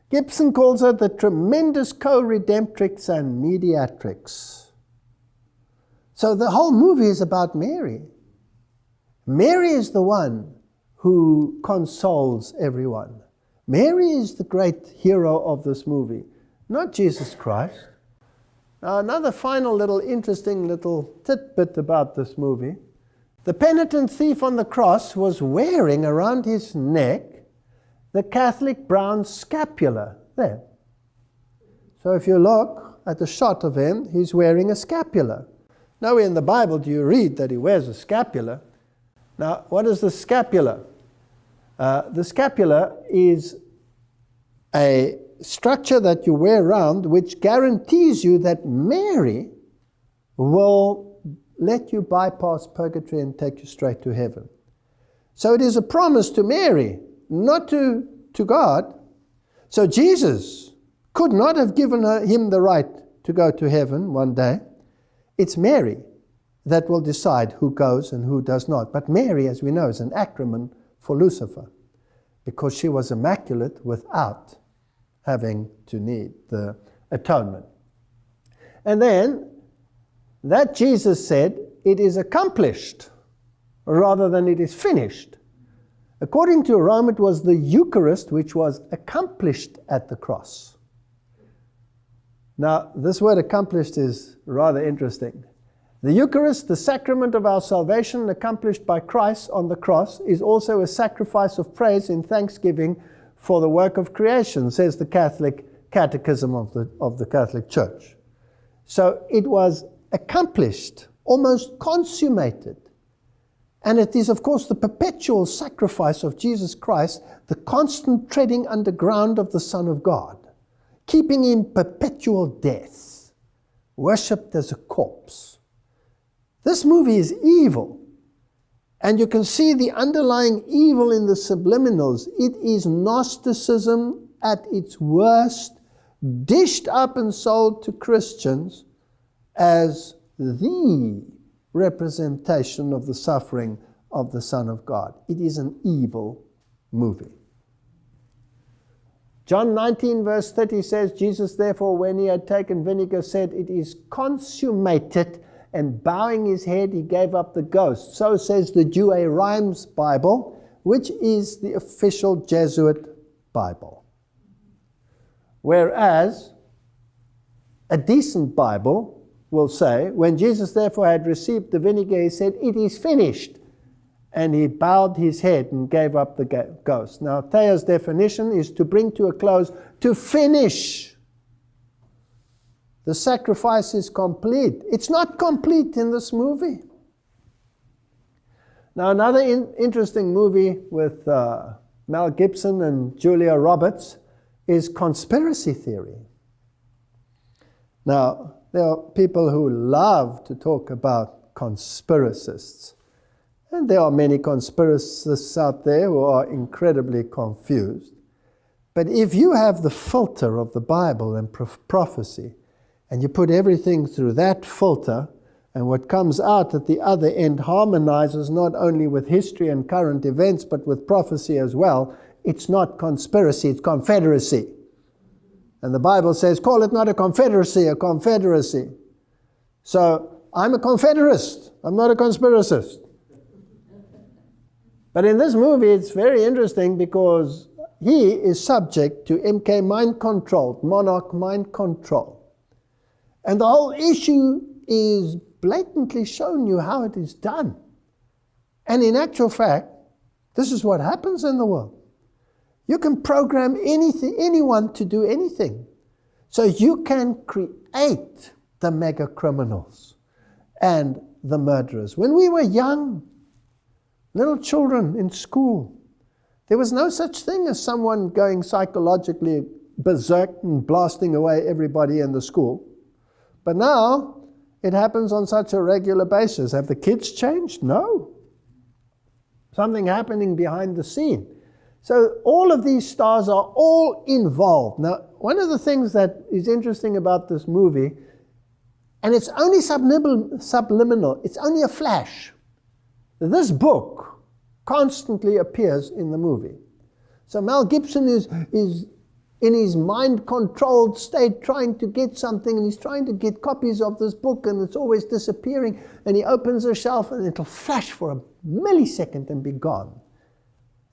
Gibson calls it the tremendous co-redemptrix and mediatrix. So the whole movie is about Mary. Mary is the one who consoles everyone. Mary is the great hero of this movie, not Jesus Christ. Now, another final little interesting little tidbit about this movie. The penitent thief on the cross was wearing around his neck the Catholic brown scapular. There. So if you look at the shot of him, he's wearing a scapular. Nowhere in the Bible do you read that he wears a scapular. Now, what is the scapula? Uh, the scapula is a structure that you wear around which guarantees you that Mary will let you bypass purgatory and take you straight to heaven. So it is a promise to Mary, not to, to God. So Jesus could not have given her, him the right to go to heaven one day. It's Mary that will decide who goes and who does not. But Mary, as we know, is an acronym for Lucifer because she was immaculate without having to need the atonement. And then that Jesus said, it is accomplished rather than it is finished. According to Rome, it was the Eucharist which was accomplished at the cross. Now, this word accomplished is rather interesting. The Eucharist, the sacrament of our salvation accomplished by Christ on the cross, is also a sacrifice of praise in thanksgiving for the work of creation, says the Catholic Catechism of the, of the Catholic Church. So it was accomplished, almost consummated. And it is, of course, the perpetual sacrifice of Jesus Christ, the constant treading underground of the Son of God, keeping in perpetual death, worshipped as a corpse. This movie is evil. And you can see the underlying evil in the subliminals. It is Gnosticism at its worst, dished up and sold to Christians as the representation of the suffering of the Son of God. It is an evil movie. John 19, verse 30 says, Jesus, therefore, when he had taken vinegar, said, It is consummated and bowing his head, he gave up the ghost. So says the Douay-Rheims Bible, which is the official Jesuit Bible. Whereas a decent Bible will say, when Jesus therefore had received the vinegar, he said, It is finished. And he bowed his head and gave up the ghost. Now, Thayer's definition is to bring to a close, to finish. The sacrifice is complete. It's not complete in this movie. Now, another in interesting movie with uh, Mel Gibson and Julia Roberts is Conspiracy Theory. Now, there are people who love to talk about conspiracists. And there are many conspiracists out there who are incredibly confused. But if you have the filter of the Bible and prophecy, and you put everything through that filter, and what comes out at the other end harmonizes not only with history and current events, but with prophecy as well. It's not conspiracy, it's confederacy. And the Bible says, call it not a confederacy, a confederacy. So I'm a confederist, I'm not a conspiracist. But in this movie, it's very interesting because he is subject to MK mind control, monarch mind control. And the whole issue is blatantly showing you how it is done. And in actual fact, this is what happens in the world. You can program anything, anyone to do anything. So you can create the mega criminals and the murderers. When we were young, little children in school, there was no such thing as someone going psychologically berserk and blasting away everybody in the school. But now it happens on such a regular basis. Have the kids changed? No. Something happening behind the scene. So all of these stars are all involved. Now, one of the things that is interesting about this movie, and it's only subliminal, it's only a flash. This book constantly appears in the movie. So Mel Gibson is, is in his mind controlled state trying to get something and he's trying to get copies of this book and it's always disappearing and he opens a shelf and it'll flash for a millisecond and be gone.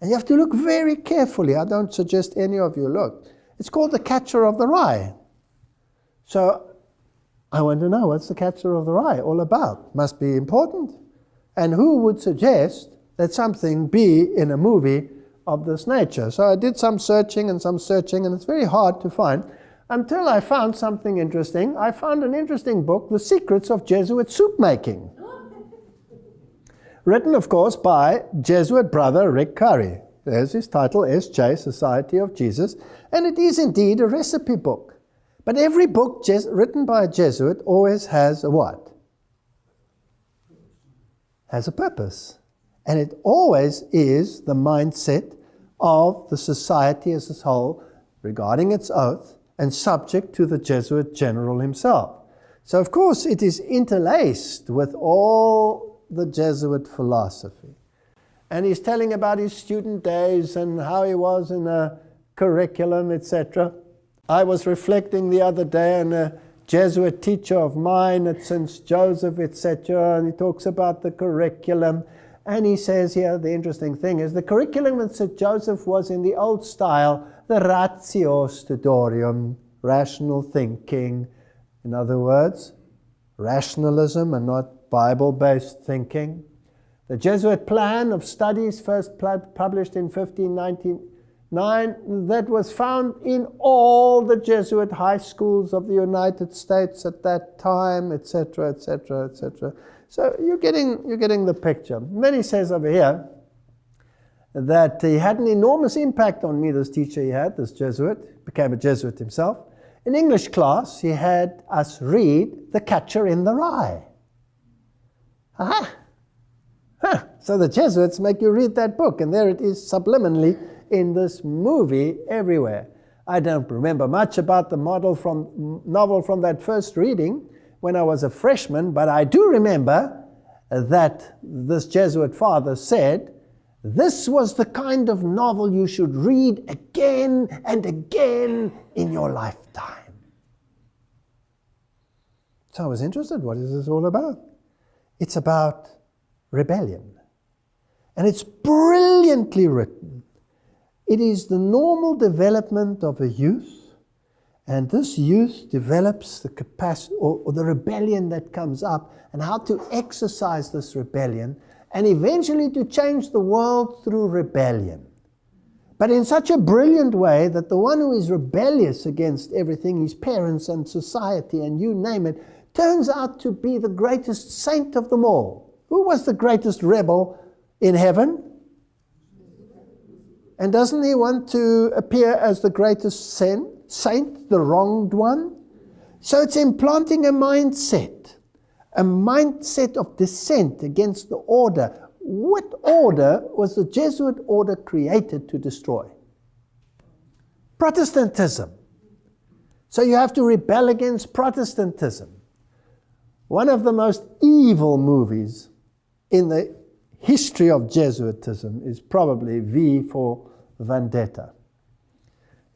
And you have to look very carefully. I don't suggest any of you look. It's called the catcher of the rye. So I want to know what's the Catcher of the Rye all about? Must be important. And who would suggest that something be in a movie of this nature? So I did some searching and some searching, and it's very hard to find until I found something interesting. I found an interesting book, The Secrets of Jesuit Soup Making. Written, of course, by Jesuit brother Rick Curry. There's his title, S.J. Society of Jesus. And it is indeed a recipe book. But every book written by a Jesuit always has a what? Has a purpose. And it always is the mindset of the society as a whole regarding its oath and subject to the Jesuit general himself. So, of course, it is interlaced with all the Jesuit philosophy. And he's telling about his student days and how he was in a curriculum, etc. I was reflecting the other day on a Jesuit teacher of mine at St. Joseph, etc., and he talks about the curriculum. And he says here, the interesting thing is the curriculum at St. Joseph was in the old style, the ratio studiorum, rational thinking. In other words, rationalism and not Bible based thinking. The Jesuit plan of studies, first published in 1599, that was found in all the Jesuit high schools of the United States at that time, etc., etc., etc. So you're getting, you're getting the picture. Then he says over here that he had an enormous impact on me, this teacher he had, this Jesuit, became a Jesuit himself. In English class, he had us read The Catcher in the Rye. Aha! Huh. So the Jesuits make you read that book, and there it is subliminally in this movie everywhere. I don't remember much about the model from, novel from that first reading when I was a freshman, but I do remember that this Jesuit father said, this was the kind of novel you should read again and again in your lifetime. So I was interested, what is this all about? It's about rebellion. And it's brilliantly written. It is the normal development of a youth, and this youth develops the capacity or, or, the rebellion that comes up, and how to exercise this rebellion, and eventually to change the world through rebellion. But in such a brilliant way that the one who is rebellious against everything, his parents and society, and you name it, turns out to be the greatest saint of them all. Who was the greatest rebel in heaven? And doesn't he want to appear as the greatest sin, saint, the wronged one? So it's implanting a mindset, a mindset of dissent against the order. What order was the Jesuit order created to destroy? Protestantism. So you have to rebel against Protestantism. One of the most evil movies in the history of Jesuitism is probably V for Vendetta.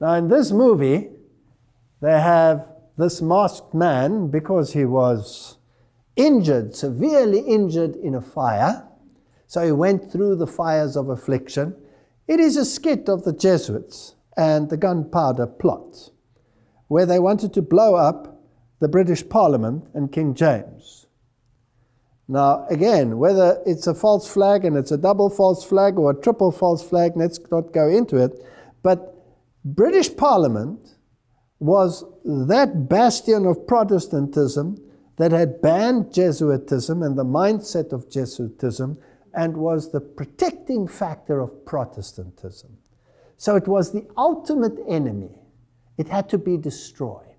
Now, in this movie, they have this masked man, because he was injured, severely injured in a fire, so he went through the fires of affliction. It is a skit of the Jesuits and the gunpowder plot, where they wanted to blow up the British Parliament and King James. Now, again, whether it's a false flag and it's a double false flag or a triple false flag, let's not go into it. But British Parliament was that bastion of Protestantism that had banned Jesuitism and the mindset of Jesuitism and was the protecting factor of Protestantism. So it was the ultimate enemy. It had to be destroyed.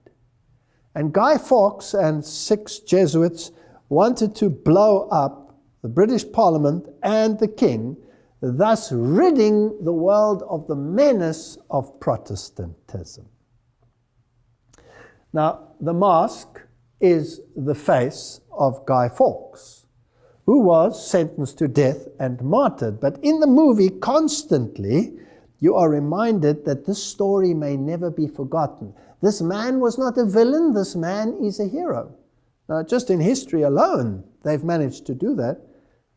And Guy Fawkes and six Jesuits wanted to blow up the British Parliament and the King, thus ridding the world of the menace of Protestantism. Now, the mask is the face of Guy Fawkes, who was sentenced to death and martyred. But in the movie, constantly, you are reminded that this story may never be forgotten. This man was not a villain, this man is a hero. Now, just in history alone, they've managed to do that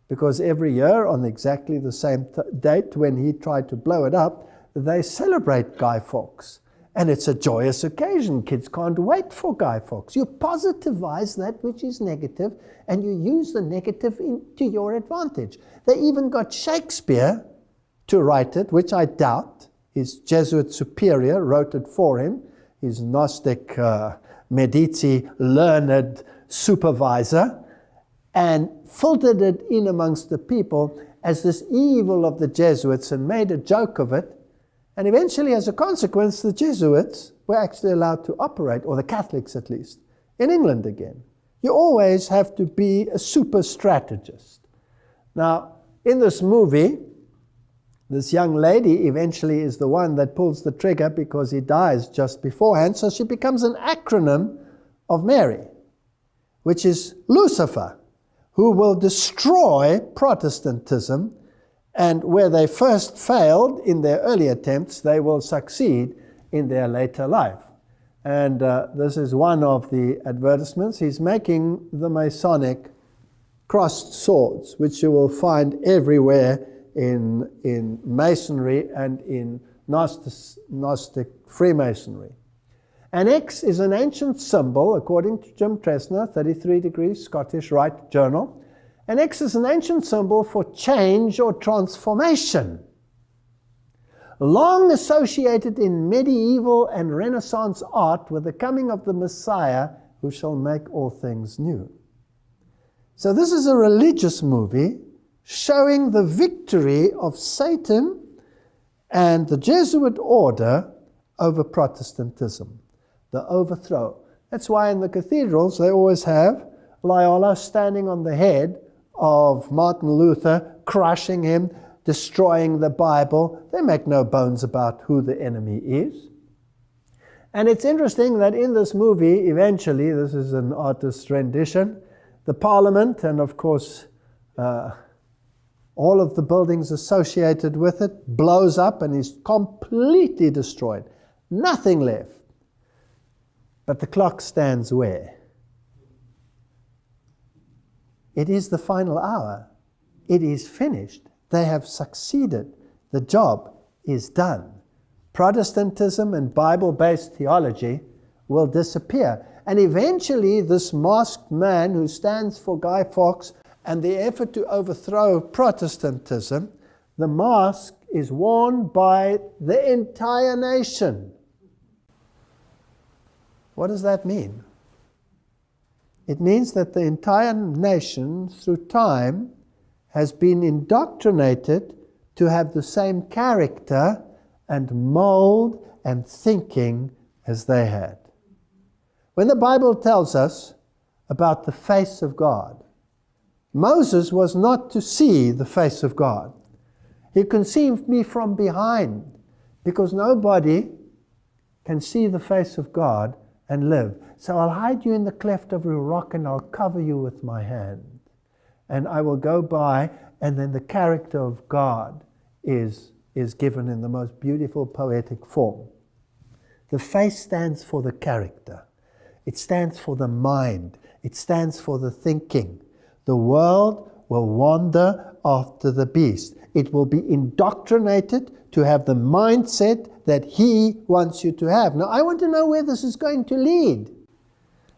because every year on exactly the same date when he tried to blow it up, they celebrate Guy Fawkes. And it's a joyous occasion. Kids can't wait for Guy Fawkes. You positivize that which is negative and you use the negative in, to your advantage. They even got Shakespeare to write it, which I doubt. His Jesuit superior wrote it for him, his Gnostic uh, Medici learned supervisor, and filtered it in amongst the people as this evil of the Jesuits and made a joke of it and eventually, as a consequence, the Jesuits were actually allowed to operate, or the Catholics at least, in England again. You always have to be a super strategist. Now, in this movie, this young lady eventually is the one that pulls the trigger because he dies just beforehand, so she becomes an acronym of Mary, which is Lucifer, who will destroy Protestantism and where they first failed in their early attempts, they will succeed in their later life. And uh, this is one of the advertisements. He's making the Masonic crossed swords, which you will find everywhere in, in Masonry and in Gnostic, Gnostic Freemasonry. An X is an ancient symbol, according to Jim Tresner, 33 Degrees Scottish Rite Journal. An X is an ancient symbol for change or transformation. Long associated in medieval and Renaissance art with the coming of the Messiah who shall make all things new. So, this is a religious movie showing the victory of Satan and the Jesuit order over Protestantism, the overthrow. That's why in the cathedrals they always have Loyola standing on the head of Martin Luther, crushing him, destroying the Bible. They make no bones about who the enemy is. And it's interesting that in this movie, eventually, this is an artist's rendition, the parliament, and of course, uh, all of the buildings associated with it, blows up and is completely destroyed. Nothing left. But the clock stands where? It is the final hour. It is finished. They have succeeded. The job is done. Protestantism and Bible based theology will disappear. And eventually, this masked man who stands for Guy Fawkes and the effort to overthrow Protestantism, the mask is worn by the entire nation. What does that mean? It means that the entire nation, through time, has been indoctrinated to have the same character and mold and thinking as they had. When the Bible tells us about the face of God, Moses was not to see the face of God. He conceived me from behind because nobody can see the face of God and live. So I'll hide you in the cleft of a rock and I'll cover you with my hand. And I will go by, and then the character of God is, is given in the most beautiful poetic form. The face stands for the character, it stands for the mind, it stands for the thinking. The world will wander after the beast. It will be indoctrinated to have the mindset that he wants you to have. Now, I want to know where this is going to lead.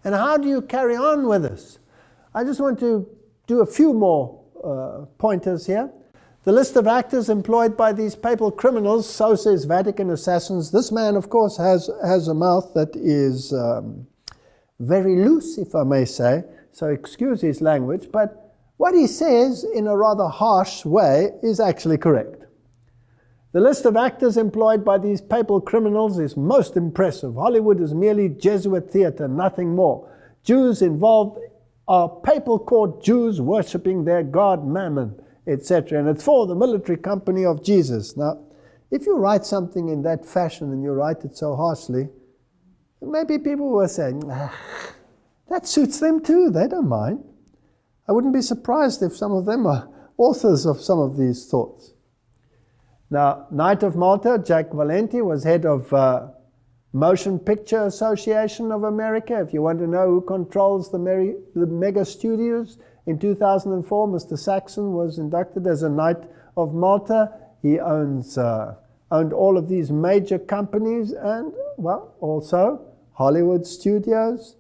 And how do you carry on with this? I just want to do a few more uh, pointers here. The list of actors employed by these papal criminals, so says Vatican assassins. This man, of course, has, has a mouth that is um, very loose, if I may say, so excuse his language, but what he says in a rather harsh way is actually correct. The list of actors employed by these papal criminals is most impressive. Hollywood is merely Jesuit theater, nothing more. Jews involved are papal court Jews worshipping their god Mammon, etc. And it's for the military company of Jesus. Now, if you write something in that fashion and you write it so harshly, maybe people will say, ah, that suits them too, they don't mind. I wouldn't be surprised if some of them are authors of some of these thoughts. Now, Knight of Malta, Jack Valenti, was head of uh, Motion Picture Association of America. If you want to know who controls the, Mary, the mega studios, in 2004, Mr. Saxon was inducted as a Knight of Malta. He owns uh, owned all of these major companies and, well, also Hollywood studios.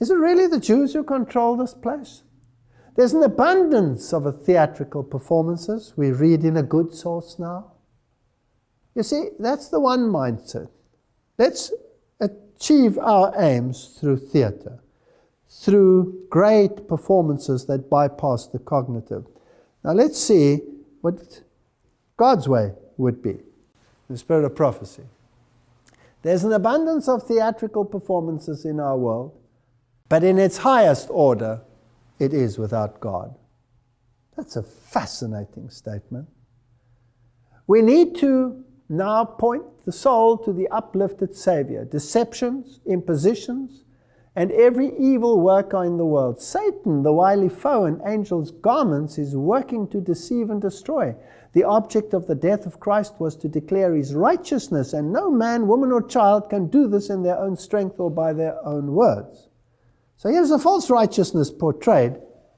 Is it really the Jews who control this place? There's an abundance of theatrical performances. We read in a good source now. You see, that's the one mindset. Let's achieve our aims through theater, through great performances that bypass the cognitive. Now let's see what God's way would be, the spirit of prophecy. There's an abundance of theatrical performances in our world, but in its highest order, it is without God. That's a fascinating statement. We need to now point the soul to the uplifted Savior. Deceptions, impositions, and every evil worker in the world. Satan, the wily foe in angels' garments, is working to deceive and destroy. The object of the death of Christ was to declare his righteousness, and no man, woman, or child can do this in their own strength or by their own words. So here's a false righteousness portrayed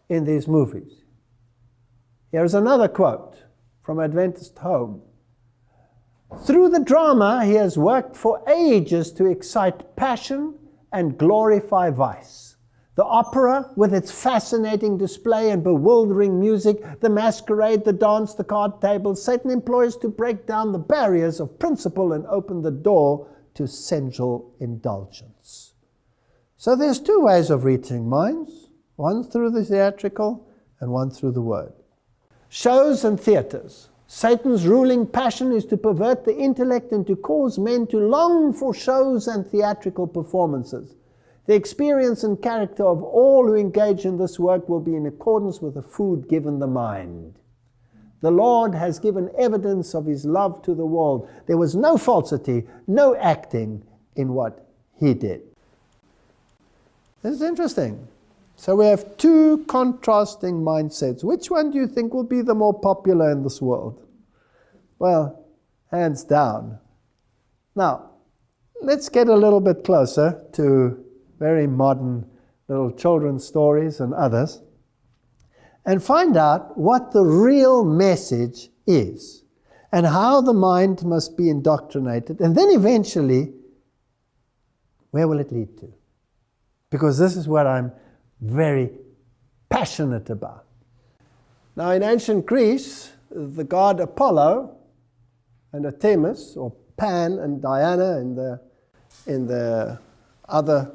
in these movies. Here's another quote from Adventist Home. Through the drama, he has worked for ages to excite passion and glorify vice. The opera, with its fascinating display and bewildering music, the masquerade, the dance, the card tables, Satan employs to break down the barriers of principle and open the door to sensual indulgence. So there's two ways of reaching minds, one through the theatrical and one through the word. Shows and theaters. Satan's ruling passion is to pervert the intellect and to cause men to long for shows and theatrical performances. The experience and character of all who engage in this work will be in accordance with the food given the mind. The Lord has given evidence of his love to the world. There was no falsity, no acting in what he did. This is interesting. So we have two contrasting mindsets. Which one do you think will be the more popular in this world? Well, hands down. Now, let's get a little bit closer to very modern little children's stories and others and find out what the real message is and how the mind must be indoctrinated and then eventually where will it lead to? Because this is what I'm very passionate about. Now, in ancient Greece, the god Apollo and Artemis, or Pan and Diana in the, in the other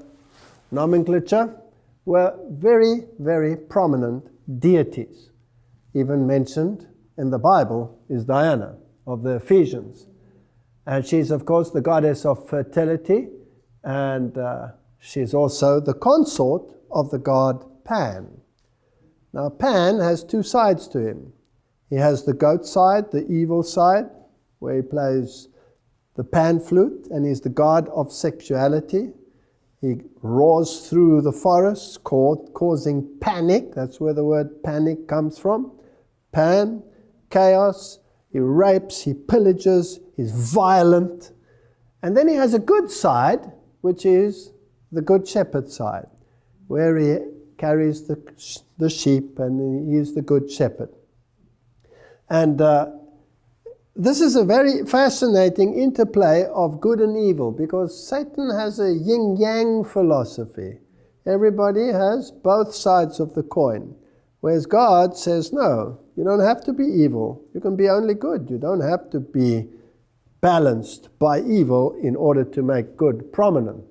nomenclature, were very, very prominent deities. Even mentioned in the Bible is Diana of the Ephesians. And she's, of course, the goddess of fertility, and uh, she's also the consort of the god Pan. Now, Pan has two sides to him. He has the goat side, the evil side, where he plays the pan flute, and he's the god of sexuality. He roars through the forests, causing panic. That's where the word panic comes from. Pan, chaos. He rapes, he pillages, he's violent. And then he has a good side, which is the good shepherd side where he carries the, the sheep and he is the good shepherd. And uh, this is a very fascinating interplay of good and evil because Satan has a yin yang philosophy. Everybody has both sides of the coin. Whereas God says, no, you don't have to be evil. You can be only good. You don't have to be balanced by evil in order to make good prominent.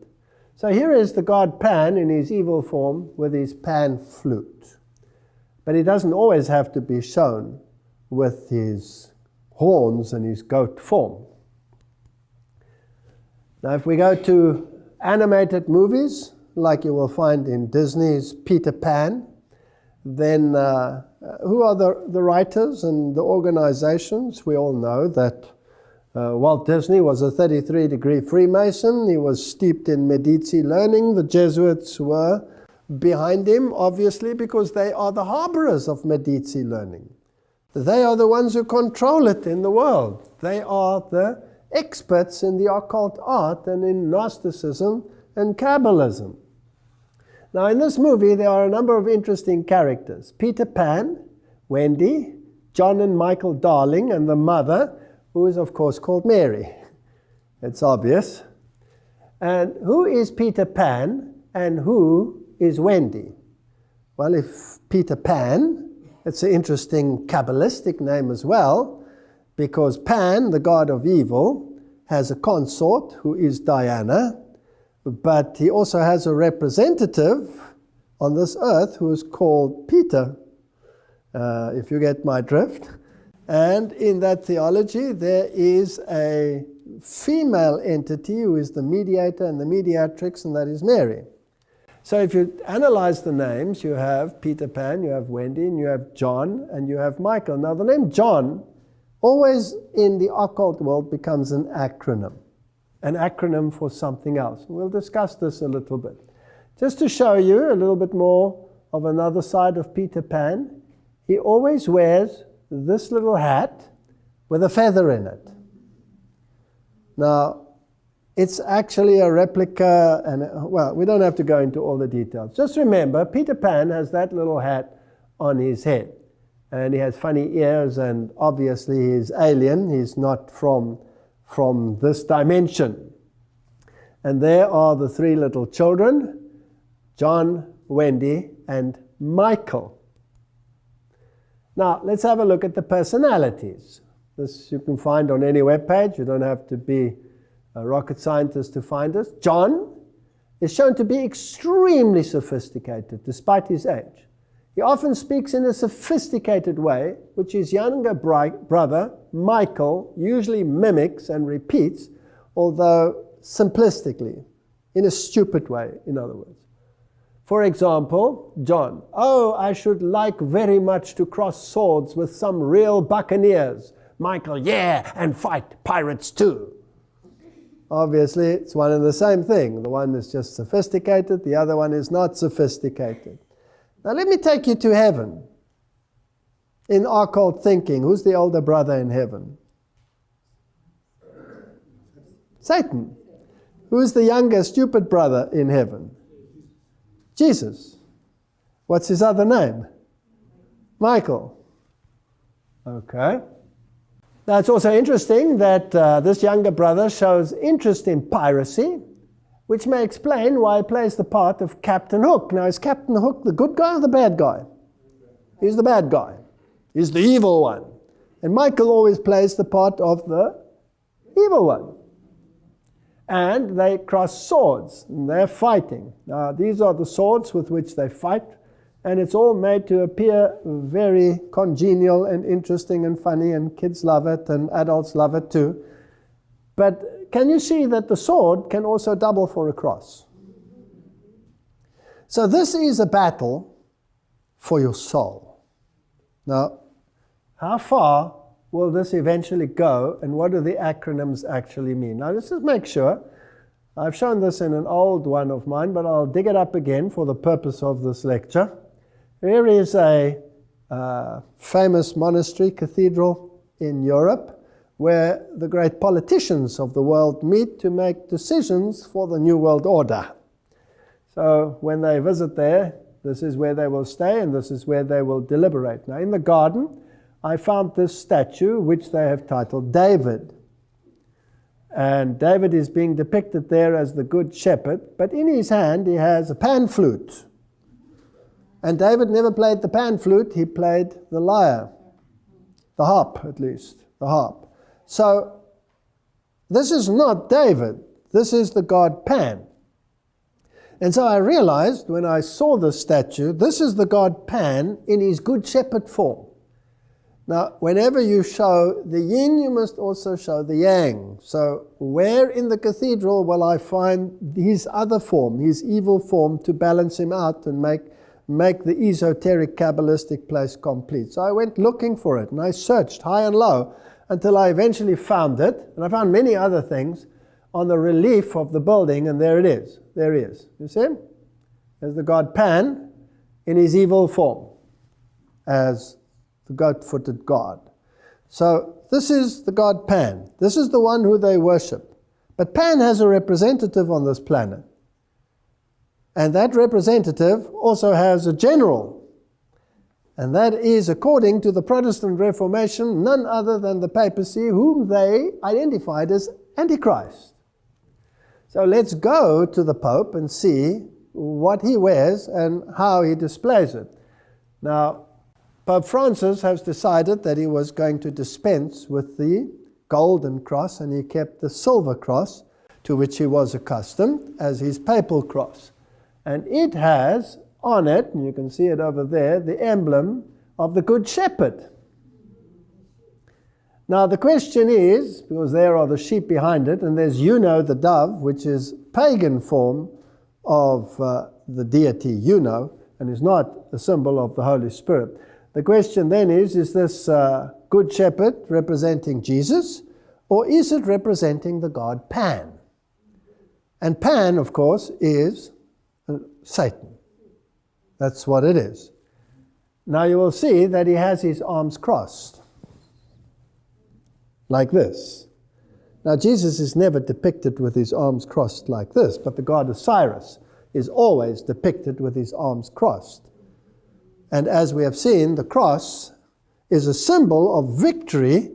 So here is the god Pan in his evil form with his pan flute. But he doesn't always have to be shown with his horns and his goat form. Now, if we go to animated movies, like you will find in Disney's Peter Pan, then uh, who are the, the writers and the organizations? We all know that uh, Walt Disney was a 33 degree Freemason. He was steeped in Medici learning. The Jesuits were behind him, obviously, because they are the harborers of Medici learning. They are the ones who control it in the world. They are the experts in the occult art and in Gnosticism and Kabbalism. Now, in this movie, there are a number of interesting characters Peter Pan, Wendy, John and Michael Darling, and the mother who is, of course, called Mary. It's obvious. And who is Peter Pan and who is Wendy? Well, if Peter Pan, it's an interesting Kabbalistic name as well, because Pan, the god of evil, has a consort who is Diana, but he also has a representative on this earth who is called Peter, uh, if you get my drift. And in that theology, there is a female entity who is the mediator and the mediatrix, and that is Mary. So if you analyze the names, you have Peter Pan, you have Wendy, and you have John, and you have Michael. Now, the name John always in the occult world becomes an acronym, an acronym for something else. We'll discuss this a little bit. Just to show you a little bit more of another side of Peter Pan, he always wears this little hat with a feather in it. Now, it's actually a replica, and well, we don't have to go into all the details. Just remember, Peter Pan has that little hat on his head, and he has funny ears, and obviously he's alien. He's not from from this dimension. And there are the three little children: John, Wendy, and Michael. Now, let's have a look at the personalities. This you can find on any web page. You don't have to be a rocket scientist to find this. John is shown to be extremely sophisticated despite his age. He often speaks in a sophisticated way, which his younger brother, Michael, usually mimics and repeats, although simplistically, in a stupid way, in other words. For example, John, oh, I should like very much to cross swords with some real buccaneers. Michael, yeah, and fight pirates too. Obviously, it's one and the same thing. The one is just sophisticated, the other one is not sophisticated. Now, let me take you to heaven. In occult thinking, who's the older brother in heaven? Satan. Who's the younger stupid brother in heaven? Jesus. What's his other name? Michael. Okay. Now, it's also interesting that uh, this younger brother shows interest in piracy, which may explain why he plays the part of Captain Hook. Now, is Captain Hook the good guy or the bad guy? He's the bad guy. He's the evil one. And Michael always plays the part of the evil one and they cross swords and they're fighting. Now, these are the swords with which they fight, and it's all made to appear very congenial and interesting and funny, and kids love it, and adults love it too. But can you see that the sword can also double for a cross? So, this is a battle for your soul. Now, how far will this eventually go and what do the acronyms actually mean? Now let's just make sure. I've shown this in an old one of mine, but I'll dig it up again for the purpose of this lecture. Here is a uh, famous monastery cathedral in Europe where the great politicians of the world meet to make decisions for the New World Order. So when they visit there, this is where they will stay and this is where they will deliberate. Now in the garden, I found this statue which they have titled David. And David is being depicted there as the good shepherd, but in his hand he has a pan flute. And David never played the pan flute, he played the lyre, the harp at least, the harp. So this is not David, this is the god Pan. And so I realized when I saw this statue, this is the god Pan in his good shepherd form. Now, whenever you show the yin, you must also show the yang. So, where in the cathedral will I find his other form, his evil form, to balance him out and make, make the esoteric Kabbalistic place complete? So, I went looking for it and I searched high and low until I eventually found it. And I found many other things on the relief of the building, and there it is. There he is. You see? There's the god Pan in his evil form as the goat-footed god. So this is the god Pan. This is the one who they worship. But Pan has a representative on this planet. And that representative also has a general. And that is, according to the Protestant Reformation, none other than the papacy, whom they identified as Antichrist. So let's go to the Pope and see what he wears and how he displays it. Now, Pope Francis has decided that he was going to dispense with the golden cross and he kept the silver cross to which he was accustomed as his papal cross. And it has on it, and you can see it over there, the emblem of the Good Shepherd. Now the question is, because there are the sheep behind it, and there's Juno the dove, which is pagan form of uh, the deity Juno, and is not a symbol of the Holy Spirit. The question then is, is this uh, Good Shepherd representing Jesus, or is it representing the god Pan? And Pan, of course, is uh, Satan. That's what it is. Now you will see that he has his arms crossed, like this. Now Jesus is never depicted with his arms crossed like this, but the god Osiris is always depicted with his arms crossed. And as we have seen, the cross is a symbol of victory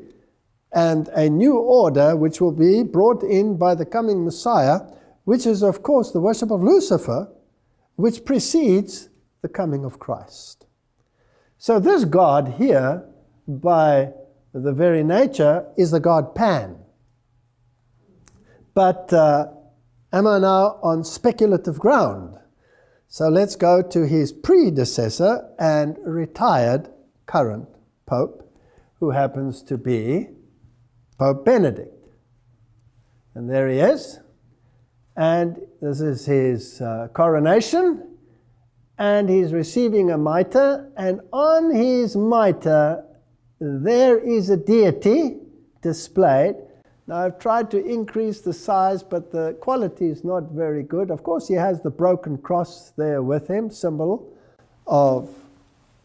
and a new order which will be brought in by the coming Messiah, which is, of course, the worship of Lucifer, which precedes the coming of Christ. So, this God here, by the very nature, is the God Pan. But uh, am I now on speculative ground? So let's go to his predecessor and retired current Pope, who happens to be Pope Benedict. And there he is. And this is his uh, coronation. And he's receiving a mitre. And on his mitre, there is a deity displayed. Now, I've tried to increase the size, but the quality is not very good. Of course, he has the broken cross there with him, symbol of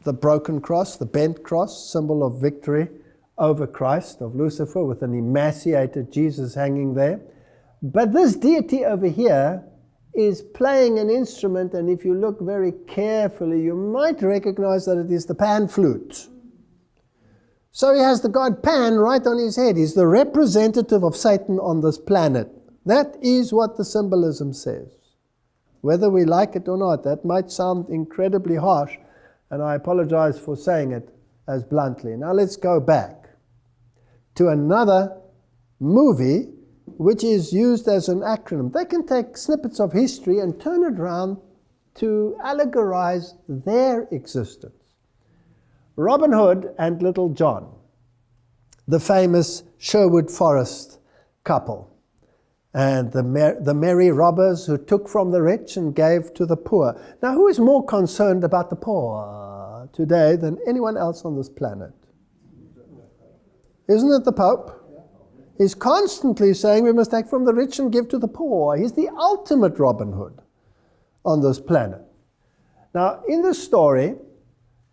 the broken cross, the bent cross, symbol of victory over Christ, of Lucifer, with an emaciated Jesus hanging there. But this deity over here is playing an instrument, and if you look very carefully, you might recognize that it is the pan flute. So he has the god Pan right on his head. He's the representative of Satan on this planet. That is what the symbolism says. Whether we like it or not, that might sound incredibly harsh, and I apologize for saying it as bluntly. Now let's go back to another movie which is used as an acronym. They can take snippets of history and turn it around to allegorize their existence. Robin Hood and Little John, the famous Sherwood Forest couple, and the, mer the merry robbers who took from the rich and gave to the poor. Now, who is more concerned about the poor today than anyone else on this planet? Isn't it the Pope? He's constantly saying we must take from the rich and give to the poor. He's the ultimate Robin Hood on this planet. Now, in this story,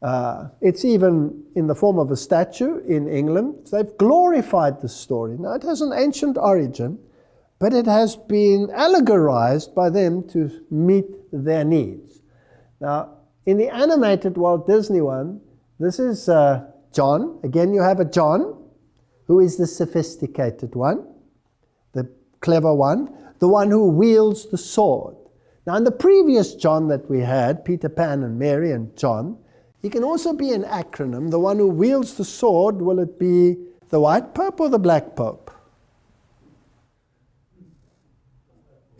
uh, it's even in the form of a statue in England. They've glorified the story. Now, it has an ancient origin, but it has been allegorized by them to meet their needs. Now, in the animated Walt Disney one, this is uh, John. Again, you have a John, who is the sophisticated one, the clever one, the one who wields the sword. Now, in the previous John that we had, Peter Pan and Mary and John, he can also be an acronym. The one who wields the sword, will it be the white pope or the black pope?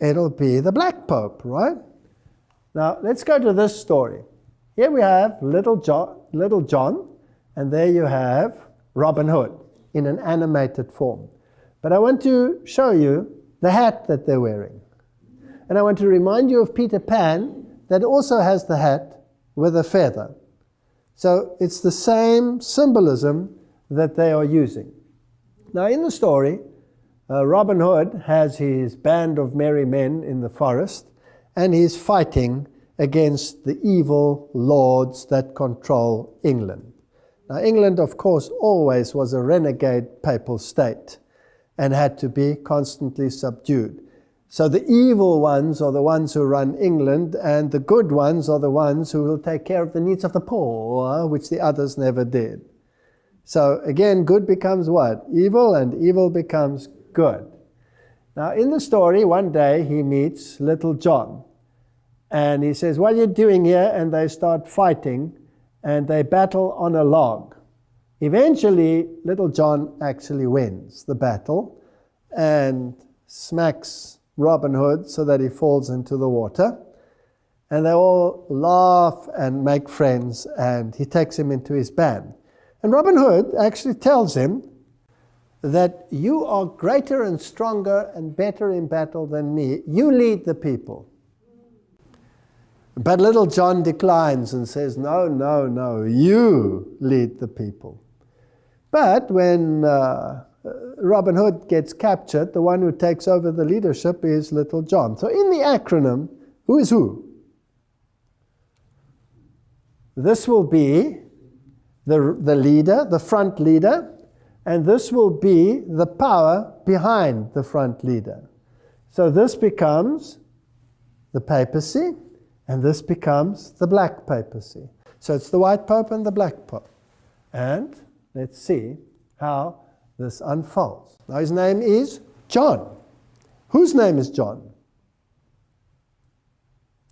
It'll be the black pope, right? Now, let's go to this story. Here we have Little John, Little John, and there you have Robin Hood in an animated form. But I want to show you the hat that they're wearing. And I want to remind you of Peter Pan that also has the hat with a feather. So it's the same symbolism that they are using. Now, in the story, uh, Robin Hood has his band of merry men in the forest, and he's fighting against the evil lords that control England. Now, England, of course, always was a renegade papal state and had to be constantly subdued. So the evil ones are the ones who run England, and the good ones are the ones who will take care of the needs of the poor, which the others never did. So again, good becomes what? Evil, and evil becomes good. Now, in the story, one day he meets little John. And he says, What are you doing here? And they start fighting, and they battle on a log. Eventually, little John actually wins the battle and smacks Robin Hood so that he falls into the water. And they all laugh and make friends, and he takes him into his band. And Robin Hood actually tells him that you are greater and stronger and better in battle than me. You lead the people. But little John declines and says, No, no, no, you lead the people. But when uh, Robin Hood gets captured, the one who takes over the leadership is Little John. So in the acronym, who is who? This will be the, the leader, the front leader, and this will be the power behind the front leader. So this becomes the papacy, and this becomes the black papacy. So it's the white pope and the black pope. And let's see how this unfolds. Now his name is John. Whose name is John?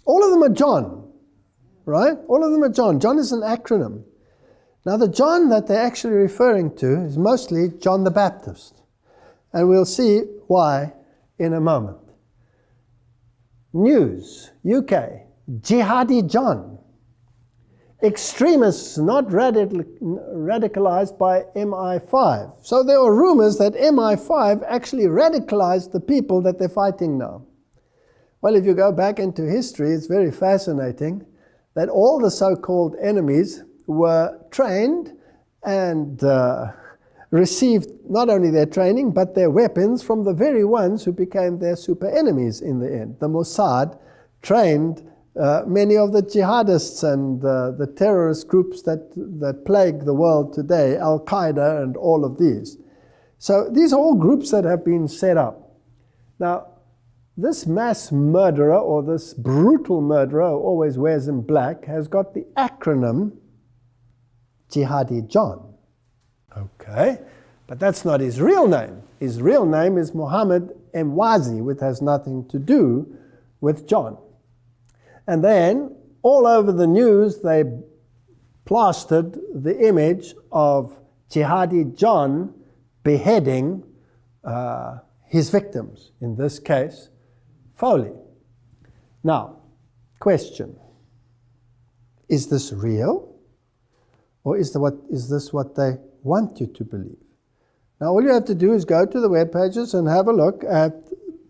All of them are John, right? All of them are John. John is an acronym. Now, the John that they're actually referring to is mostly John the Baptist. And we'll see why in a moment. News, UK, Jihadi John. Extremists not radical, radicalized by MI5. So there are rumors that MI5 actually radicalized the people that they're fighting now. Well, if you go back into history, it's very fascinating that all the so-called enemies were trained and uh, received not only their training but their weapons from the very ones who became their super enemies in the end. The Mossad trained uh, many of the jihadists and uh, the terrorist groups that, that plague the world today, Al Qaeda and all of these. So these are all groups that have been set up. Now, this mass murderer or this brutal murderer who always wears in black has got the acronym Jihadi John. Okay, but that's not his real name. His real name is Muhammad Emwazi, which has nothing to do with John. And then all over the news, they plastered the image of Jihadi John beheading uh, his victims, in this case, Foley. Now, question Is this real? Or is, the what, is this what they want you to believe? Now, all you have to do is go to the web pages and have a look at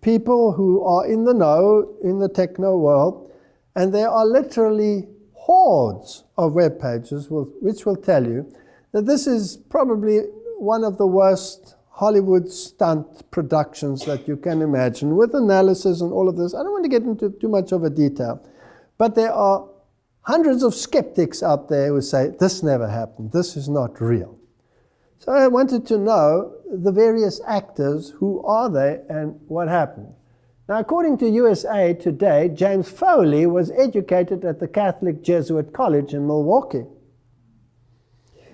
people who are in the know, in the techno world, and there are literally hordes of web pages which will tell you that this is probably one of the worst Hollywood stunt productions that you can imagine, with analysis and all of this. I don't want to get into too much of a detail, but there are hundreds of skeptics out there who say, this never happened, this is not real. So I wanted to know the various actors, who are they and what happened. Now, according to USA Today, James Foley was educated at the Catholic Jesuit College in Milwaukee.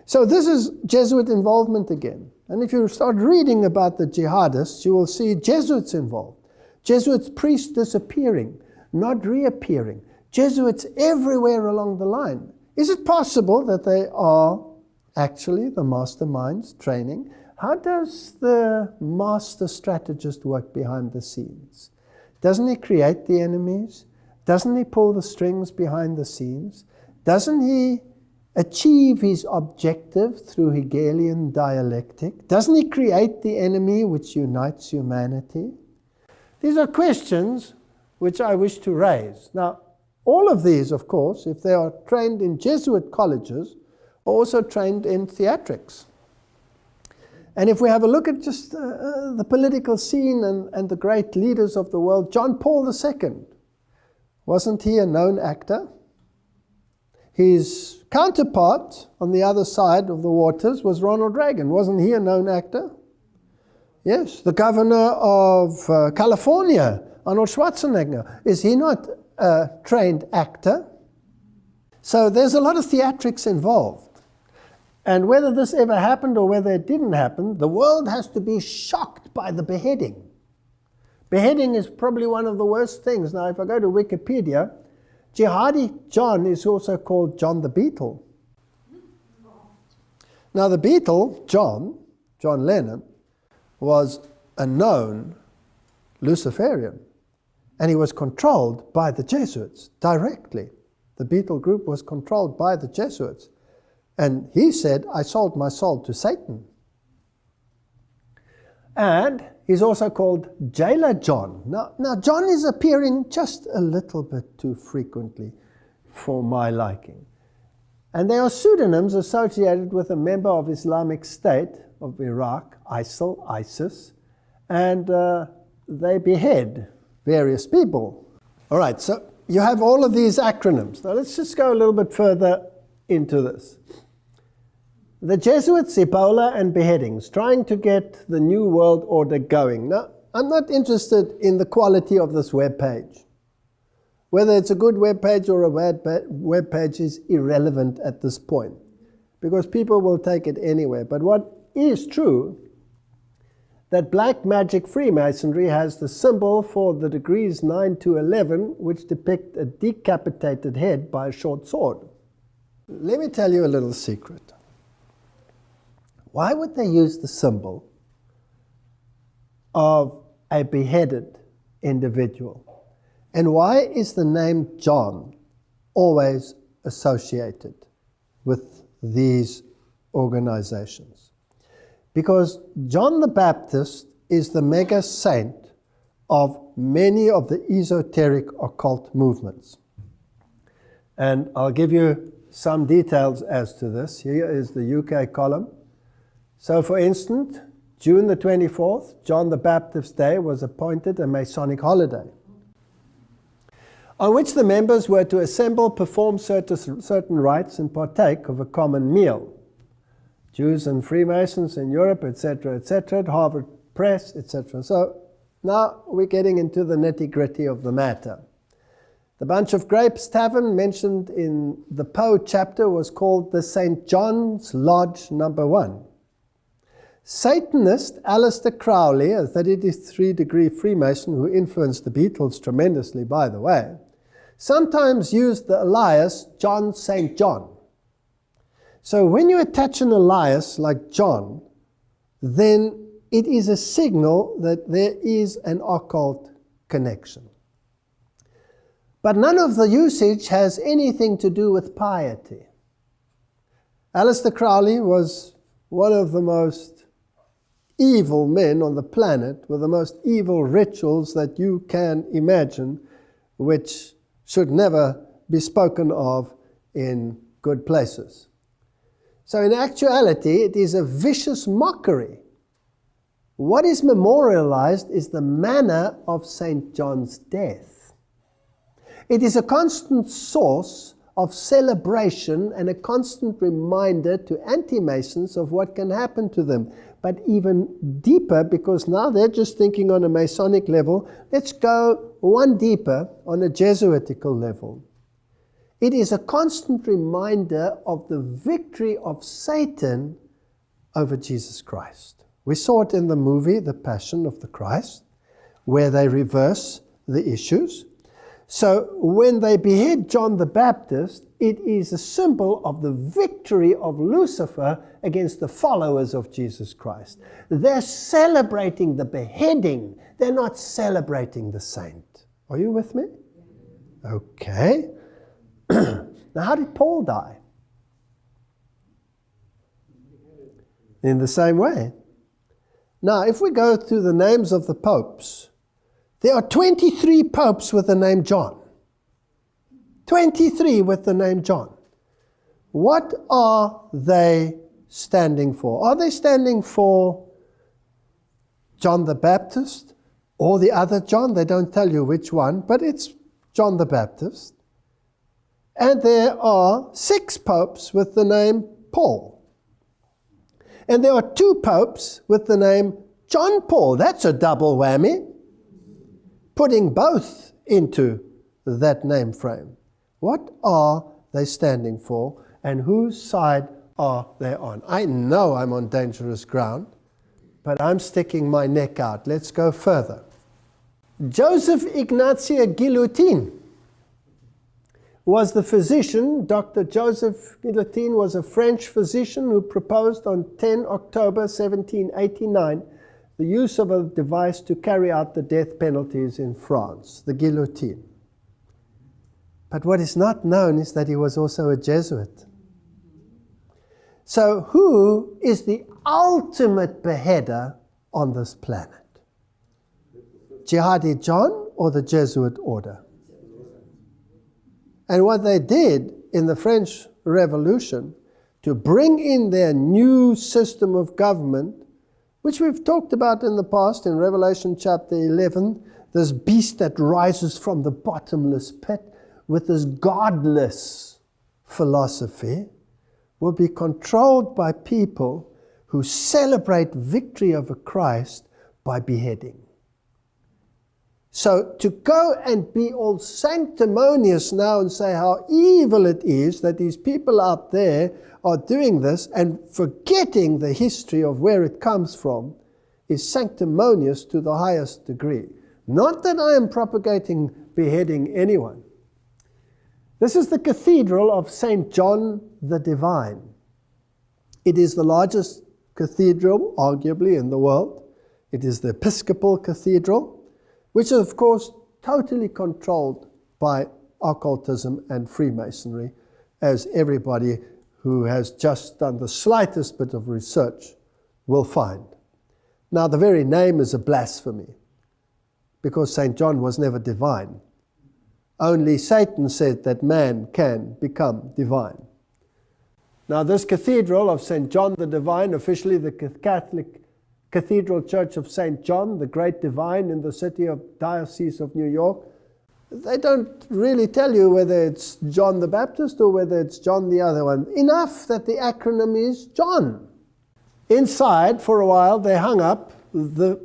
So this is Jesuit involvement again. And if you start reading about the jihadists, you will see Jesuits involved. Jesuits priests disappearing, not reappearing. Jesuits everywhere along the line. Is it possible that they are actually the masterminds training? How does the master strategist work behind the scenes? Doesn't he create the enemies? Doesn't he pull the strings behind the scenes? Doesn't he achieve his objective through Hegelian dialectic? Doesn't he create the enemy which unites humanity? These are questions which I wish to raise. Now, all of these, of course, if they are trained in Jesuit colleges, are also trained in theatrics. And if we have a look at just uh, uh, the political scene and, and the great leaders of the world, John Paul II, wasn't he a known actor? His counterpart on the other side of the waters was Ronald Reagan. Wasn't he a known actor? Yes, the governor of uh, California Arnold Schwarzenegger, is he not a trained actor? So there's a lot of theatrics involved. And whether this ever happened or whether it didn't happen, the world has to be shocked by the beheading. Beheading is probably one of the worst things. Now, if I go to Wikipedia, Jihadi John is also called John the Beatle. Now, the Beatle, John, John Lennon, was a known Luciferian, and he was controlled by the Jesuits directly. The Beatle group was controlled by the Jesuits. And he said, I sold my soul to Satan. And he's also called Jailer John. Now, now, John is appearing just a little bit too frequently for my liking. And they are pseudonyms associated with a member of Islamic State of Iraq, ISIL, ISIS, and uh, they behead various people. All right, so you have all of these acronyms. Now let's just go a little bit further into this. The Jesuits, Ebola, and beheadings, trying to get the New World Order going. Now, I'm not interested in the quality of this web page. Whether it's a good web page or a bad web page is irrelevant at this point because people will take it anywhere. But what is true that black magic Freemasonry has the symbol for the degrees 9 to 11, which depict a decapitated head by a short sword. Let me tell you a little secret. Why would they use the symbol of a beheaded individual? And why is the name John always associated with these organizations? Because John the Baptist is the mega saint of many of the esoteric occult movements. And I'll give you some details as to this. Here is the UK column. So, for instance, June the 24th, John the Baptist's Day, was appointed a Masonic holiday, on which the members were to assemble, perform certain, rites, and partake of a common meal. Jews and Freemasons in Europe, etc., etc., Harvard Press, etc. So now we're getting into the nitty gritty of the matter. The Bunch of Grapes Tavern mentioned in the Poe chapter was called the St. John's Lodge Number One. Satanist Aleister Crowley, a 33 degree Freemason who influenced the Beatles tremendously, by the way, sometimes used the alias John St. John. So when you attach an alias like John, then it is a signal that there is an occult connection. But none of the usage has anything to do with piety. Aleister Crowley was one of the most evil men on the planet with the most evil rituals that you can imagine, which should never be spoken of in good places. So, in actuality, it is a vicious mockery. What is memorialized is the manner of St. John's death. It is a constant source of celebration and a constant reminder to anti Masons of what can happen to them but even deeper because now they're just thinking on a Masonic level. Let's go one deeper on a Jesuitical level. It is a constant reminder of the victory of Satan over Jesus Christ. We saw it in the movie The Passion of the Christ, where they reverse the issues. So when they behead John the Baptist, it is a symbol of the victory of Lucifer against the followers of Jesus Christ. They're celebrating the beheading, they're not celebrating the saint. Are you with me? Okay. [clears throat] now, how did Paul die? In the same way. Now, if we go through the names of the popes, there are 23 popes with the name John. 23 with the name John. What are they standing for? Are they standing for John the Baptist or the other John? They don't tell you which one, but it's John the Baptist. And there are six popes with the name Paul. And there are two popes with the name John Paul. That's a double whammy. putting both into that name frame. What are they standing for and whose side are they on? I know I'm on dangerous ground, but I'm sticking my neck out. Let's go further. Joseph Ignatia Guillotin was the physician. Dr. Joseph Guillotin was a French physician who proposed on 10 October 1789 the use of a device to carry out the death penalties in France, the guillotine. But what is not known is that he was also a Jesuit. So, who is the ultimate beheader on this planet? Jihadi John or the Jesuit order? And what they did in the French Revolution to bring in their new system of government, which we've talked about in the past in Revelation chapter 11, this beast that rises from the bottomless pit with this godless philosophy will be controlled by people who celebrate victory over Christ by beheading. So to go and be all sanctimonious now and say how evil it is that these people out there are doing this and forgetting the history of where it comes from is sanctimonious to the highest degree. Not that I am propagating beheading anyone. This is the Cathedral of St. John the Divine. It is the largest cathedral, arguably, in the world. It is the Episcopal Cathedral which is, of course, totally controlled by occultism and Freemasonry, as everybody who has just done the slightest bit of research will find. Now, the very name is a blasphemy, because St. John was never divine. Only Satan said that man can become divine. Now, this cathedral of St. John the Divine, officially the Catholic Cathedral Church of St. John, the great divine in the city of Diocese of New York, they don't really tell you whether it's John the Baptist or whether it's John the other one. Enough that the acronym is John. Inside, for a while, they hung up the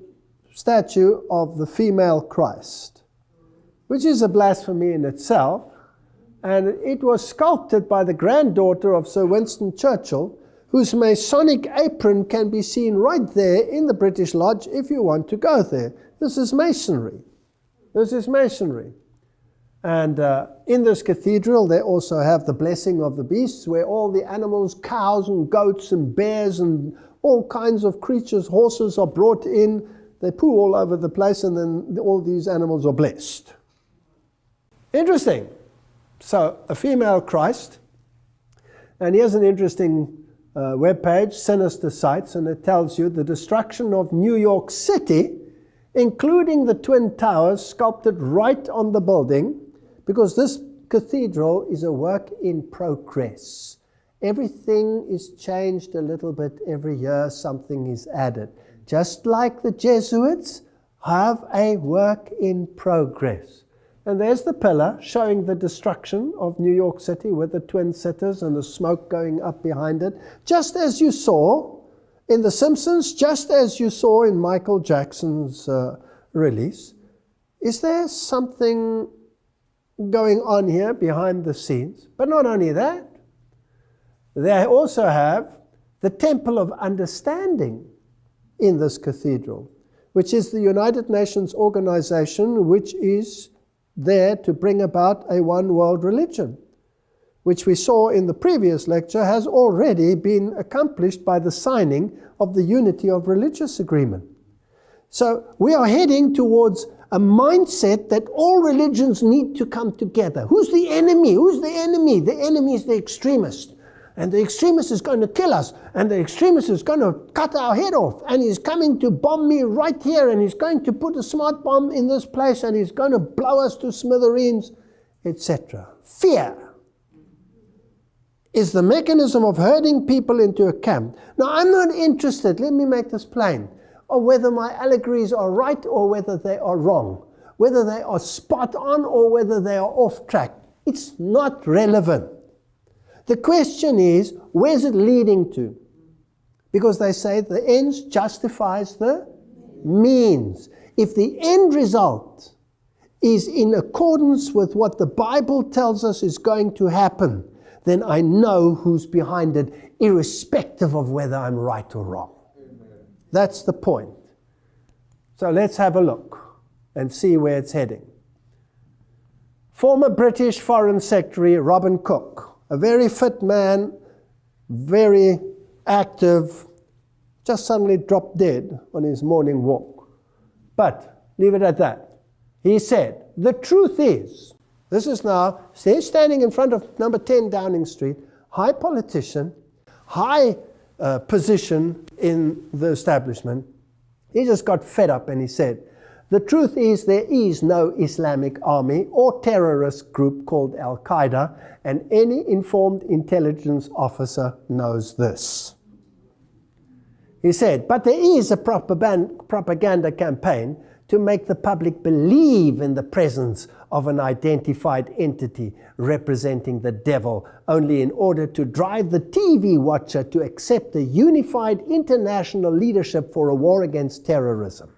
statue of the female Christ, which is a blasphemy in itself. And it was sculpted by the granddaughter of Sir Winston Churchill, whose Masonic apron can be seen right there in the British Lodge if you want to go there. This is Masonry. This is Masonry. And uh, in this cathedral, they also have the blessing of the beasts, where all the animals, cows and goats and bears and all kinds of creatures, horses are brought in. They poo all over the place, and then all these animals are blessed. Interesting. So, a female Christ. And here's an interesting uh, webpage, Sinister Sites, and it tells you the destruction of New York City, including the Twin Towers sculpted right on the building, because this cathedral is a work in progress. Everything is changed a little bit every year, something is added. Just like the Jesuits have a work in progress. And there's the pillar showing the destruction of New York City with the twin cities and the smoke going up behind it. Just as you saw in The Simpsons, just as you saw in Michael Jackson's uh, release. Is there something going on here behind the scenes? But not only that, they also have the Temple of Understanding in this cathedral, which is the United Nations organization which is there to bring about a one world religion, which we saw in the previous lecture has already been accomplished by the signing of the Unity of Religious Agreement. So we are heading towards a mindset that all religions need to come together. Who's the enemy? Who's the enemy? The enemy is the extremist and the extremist is going to kill us, and the extremist is going to cut our head off, and he's coming to bomb me right here, and he's going to put a smart bomb in this place, and he's going to blow us to smithereens, etc. Fear is the mechanism of herding people into a camp. Now, I'm not interested, let me make this plain, whether my allegories are right or whether they are wrong, whether they are spot on or whether they are off track. It's not relevant. The question is, where's it leading to? Because they say the ends justifies the means. If the end result is in accordance with what the Bible tells us is going to happen, then I know who's behind it, irrespective of whether I'm right or wrong. That's the point. So let's have a look and see where it's heading. Former British Foreign Secretary Robin Cook, a very fit man, very active, just suddenly dropped dead on his morning walk. But leave it at that. He said, The truth is, this is now, he's standing in front of number 10 Downing Street, high politician, high uh, position in the establishment. He just got fed up and he said, The truth is, there is no Islamic army or terrorist group called Al Qaeda, and any informed intelligence officer knows this. He said, But there is a propaganda campaign to make the public believe in the presence of an identified entity representing the devil, only in order to drive the TV watcher to accept a unified international leadership for a war against terrorism.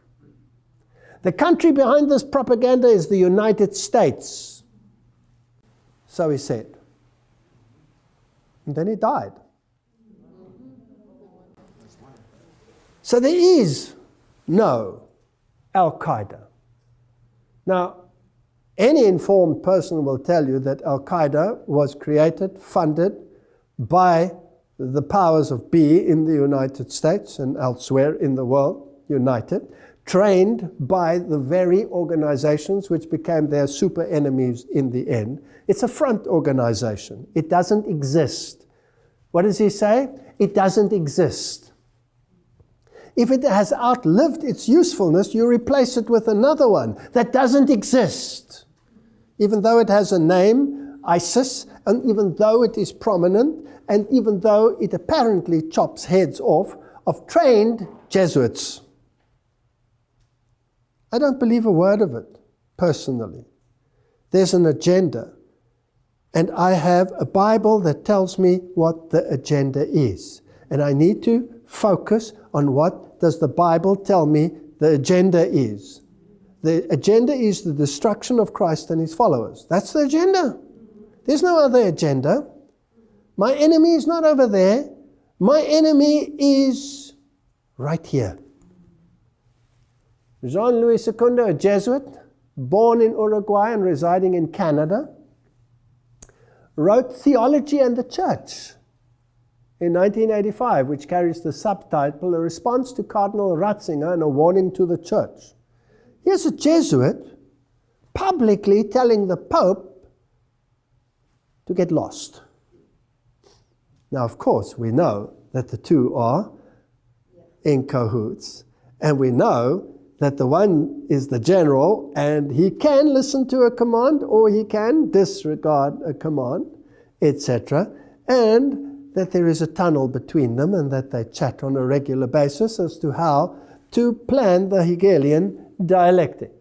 The country behind this propaganda is the United States. So he said. And then he died. So there is no Al Qaeda. Now, any informed person will tell you that Al Qaeda was created, funded by the powers of be in the United States and elsewhere in the world, united, trained by the very organizations which became their super enemies in the end. It's a front organization. It doesn't exist. What does he say? It doesn't exist. If it has outlived its usefulness, you replace it with another one that doesn't exist. Even though it has a name, ISIS, and even though it is prominent, and even though it apparently chops heads off of trained Jesuits. I don't believe a word of it, personally. There's an agenda. And I have a Bible that tells me what the agenda is. And I need to focus on what does the Bible tell me the agenda is? The agenda is the destruction of Christ and his followers. That's the agenda. There's no other agenda. My enemy is not over there. My enemy is right here. Jean Louis Segundo, a Jesuit, born in Uruguay and residing in Canada, wrote Theology and the Church in 1985, which carries the subtitle A Response to Cardinal Ratzinger and a Warning to the Church. Here's a Jesuit publicly telling the Pope to get lost. Now, of course, we know that the two are in cahoots, and we know that the one is the general and he can listen to a command or he can disregard a command, etc. And that there is a tunnel between them and that they chat on a regular basis as to how to plan the Hegelian dialectic.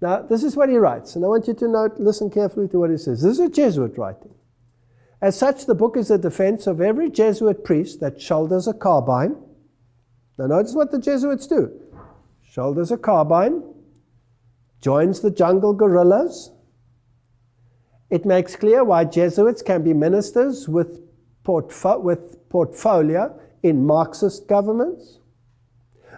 Now, this is what he writes, and I want you to note, listen carefully to what he says. This is a Jesuit writing. As such, the book is a defense of every Jesuit priest that shoulders a carbine. Now, notice what the Jesuits do shoulders a carbine, joins the jungle guerrillas. It makes clear why Jesuits can be ministers with portfo with portfolio in Marxist governments?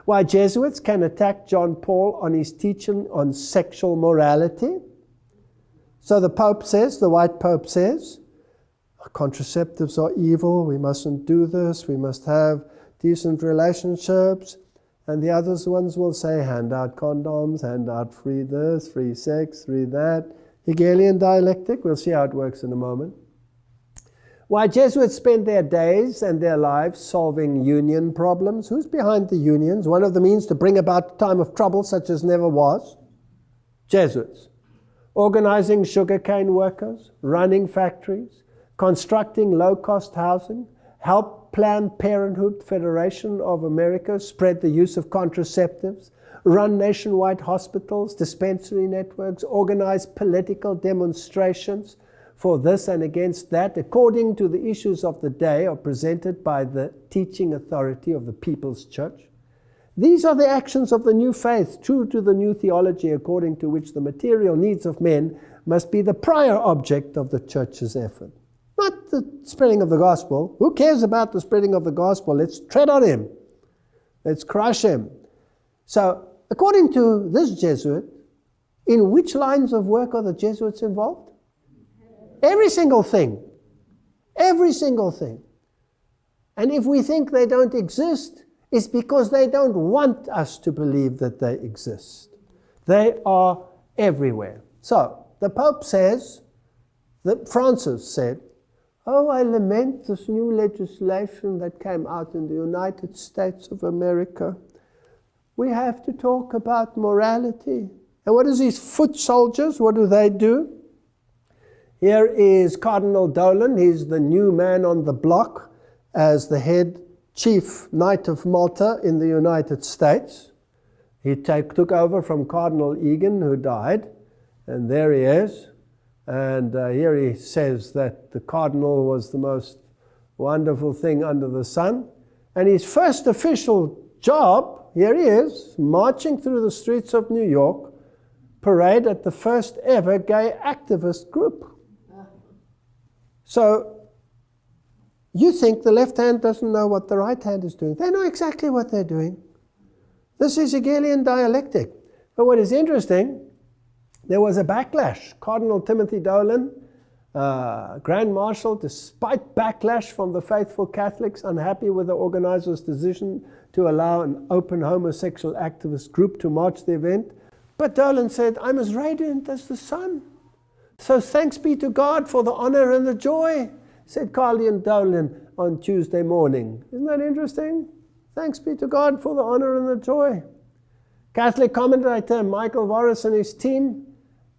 Why Jesuits can attack John Paul on his teaching on sexual morality? So the Pope says, the white Pope says, contraceptives are evil, we mustn't do this, we must have decent relationships. And the other ones will say, hand out condoms, hand out free this, free sex, free that. Hegelian dialectic, we'll see how it works in a moment. Why Jesuits spend their days and their lives solving union problems. Who's behind the unions? One of the means to bring about a time of trouble such as never was. Jesuits. Organizing sugarcane workers, running factories, constructing low-cost housing, help Planned Parenthood Federation of America spread the use of contraceptives, run nationwide hospitals, dispensary networks, organize political demonstrations, for this and against that, according to the issues of the day, are presented by the teaching authority of the People's Church. These are the actions of the new faith, true to the new theology, according to which the material needs of men must be the prior object of the church's effort. Not the spreading of the gospel. Who cares about the spreading of the gospel? Let's tread on him. Let's crush him. So, according to this Jesuit, in which lines of work are the Jesuits involved? Every single thing. Every single thing. And if we think they don't exist, it's because they don't want us to believe that they exist. They are everywhere. So, the Pope says, that Francis said, Oh, I lament this new legislation that came out in the United States of America. We have to talk about morality. And what is these foot soldiers? What do they do? Here is Cardinal Dolan. He's the new man on the block as the head chief knight of Malta in the United States. He take, took over from Cardinal Egan, who died, and there he is. And uh, here he says that the cardinal was the most wonderful thing under the sun. And his first official job, here he is, marching through the streets of New York, parade at the first ever gay activist group. So you think the left hand doesn't know what the right hand is doing. They know exactly what they're doing. This is Hegelian dialectic. But what is interesting, there was a backlash. Cardinal Timothy Dolan, uh, Grand Marshal, despite backlash from the faithful Catholics unhappy with the organizers' decision to allow an open homosexual activist group to march the event, but Dolan said, I'm as radiant as the sun. So thanks be to God for the honor and the joy, said Cardinal Dolan on Tuesday morning. Isn't that interesting? Thanks be to God for the honor and the joy. Catholic commentator Michael Voris and his team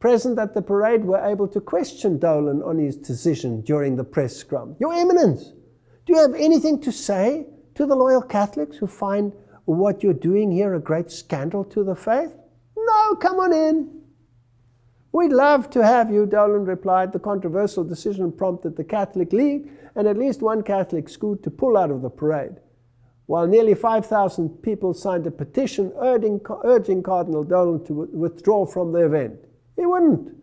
present at the parade were able to question Dolan on his decision during the press scrum. Your Eminence, do you have anything to say to the loyal Catholics who find what you're doing here a great scandal to the faith? No, come on in. We'd love to have you, Dolan replied. The controversial decision prompted the Catholic League and at least one Catholic school to pull out of the parade. While nearly 5,000 people signed a petition urging, urging Cardinal Dolan to withdraw from the event. He wouldn't.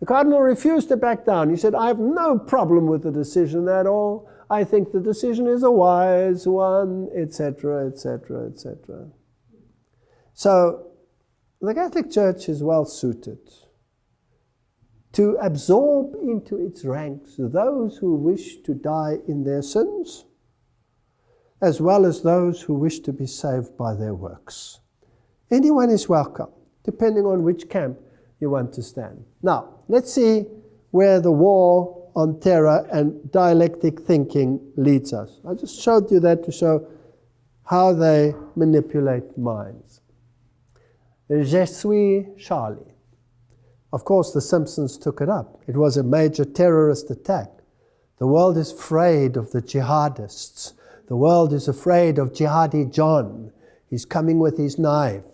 The cardinal refused to back down. He said, I have no problem with the decision at all. I think the decision is a wise one, etc., etc., etc. So, the Catholic Church is well suited to absorb into its ranks those who wish to die in their sins, as well as those who wish to be saved by their works. Anyone is welcome, depending on which camp you want to stand. Now, let's see where the war on terror and dialectic thinking leads us. I just showed you that to show how they manipulate minds. Je suis Charlie. Of course, the Simpsons took it up. It was a major terrorist attack. The world is afraid of the jihadists. The world is afraid of Jihadi John. He's coming with his knife.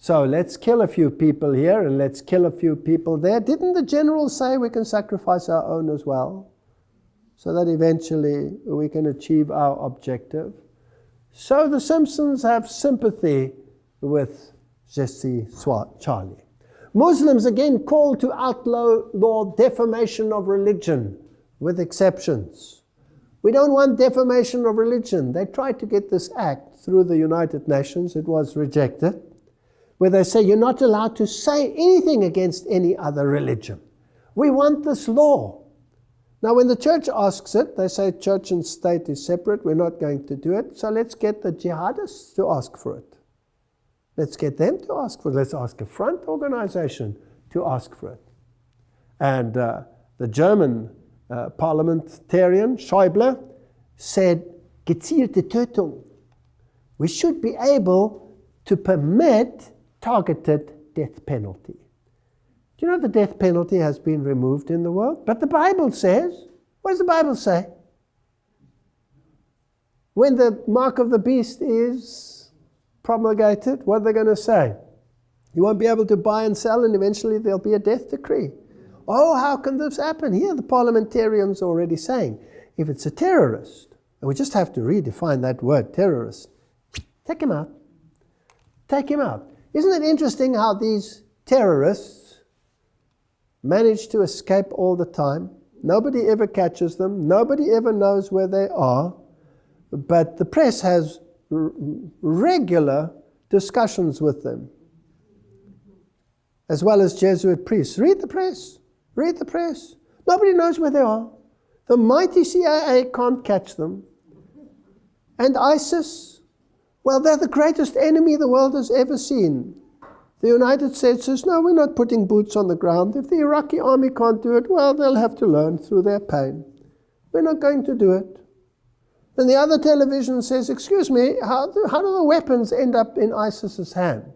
So let's kill a few people here and let's kill a few people there. Didn't the general say we can sacrifice our own as well? So that eventually we can achieve our objective. So the Simpsons have sympathy with Je suis Charlie. Muslims again call to outlaw defamation of religion with exceptions. We don't want defamation of religion. They tried to get this act through the United Nations. It was rejected where they say you're not allowed to say anything against any other religion. We want this law. Now, when the church asks it, they say church and state is separate, we're not going to do it, so let's get the jihadists to ask for it. Let's get them to ask for it. Let's ask a front organization to ask for it. And uh, the German uh, parliamentarian, Schäuble, said, gezielte Tötung. We should be able to permit targeted death penalty. Do you know the death penalty has been removed in the world? But the Bible says, what does the Bible say? When the mark of the beast is promulgated, what are they going to say? You won't be able to buy and sell, and eventually there'll be a death decree. Oh, how can this happen? Here, the parliamentarians are already saying if it's a terrorist, and we just have to redefine that word terrorist Take him out. Take him out. Isn't it interesting how these terrorists manage to escape all the time? Nobody ever catches them. Nobody ever knows where they are. But the press has regular discussions with them, as well as Jesuit priests. Read the press. Read the press. Nobody knows where they are. The mighty CIA can't catch them. And ISIS, well, they're the greatest enemy the world has ever seen. The United States says, no, we're not putting boots on the ground. If the Iraqi army can't do it, well, they'll have to learn through their pain. We're not going to do it. Then the other television says, excuse me, how do, how do the weapons end up in ISIS's hand?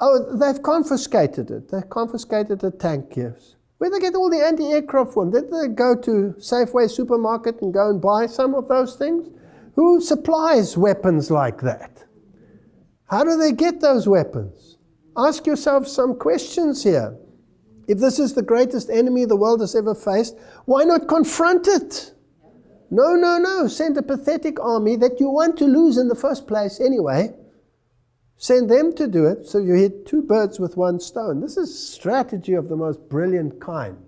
Oh, they've confiscated it. They've confiscated the tank, yes. Where they get all the anti-aircraft from? Did they go to Safeway supermarket and go and buy some of those things? Who supplies weapons like that? How do they get those weapons? Ask yourself some questions here. If this is the greatest enemy the world has ever faced, why not confront it? No, no, no. Send a pathetic army that you want to lose in the first place anyway. Send them to do it so you hit two birds with one stone. This is strategy of the most brilliant kind.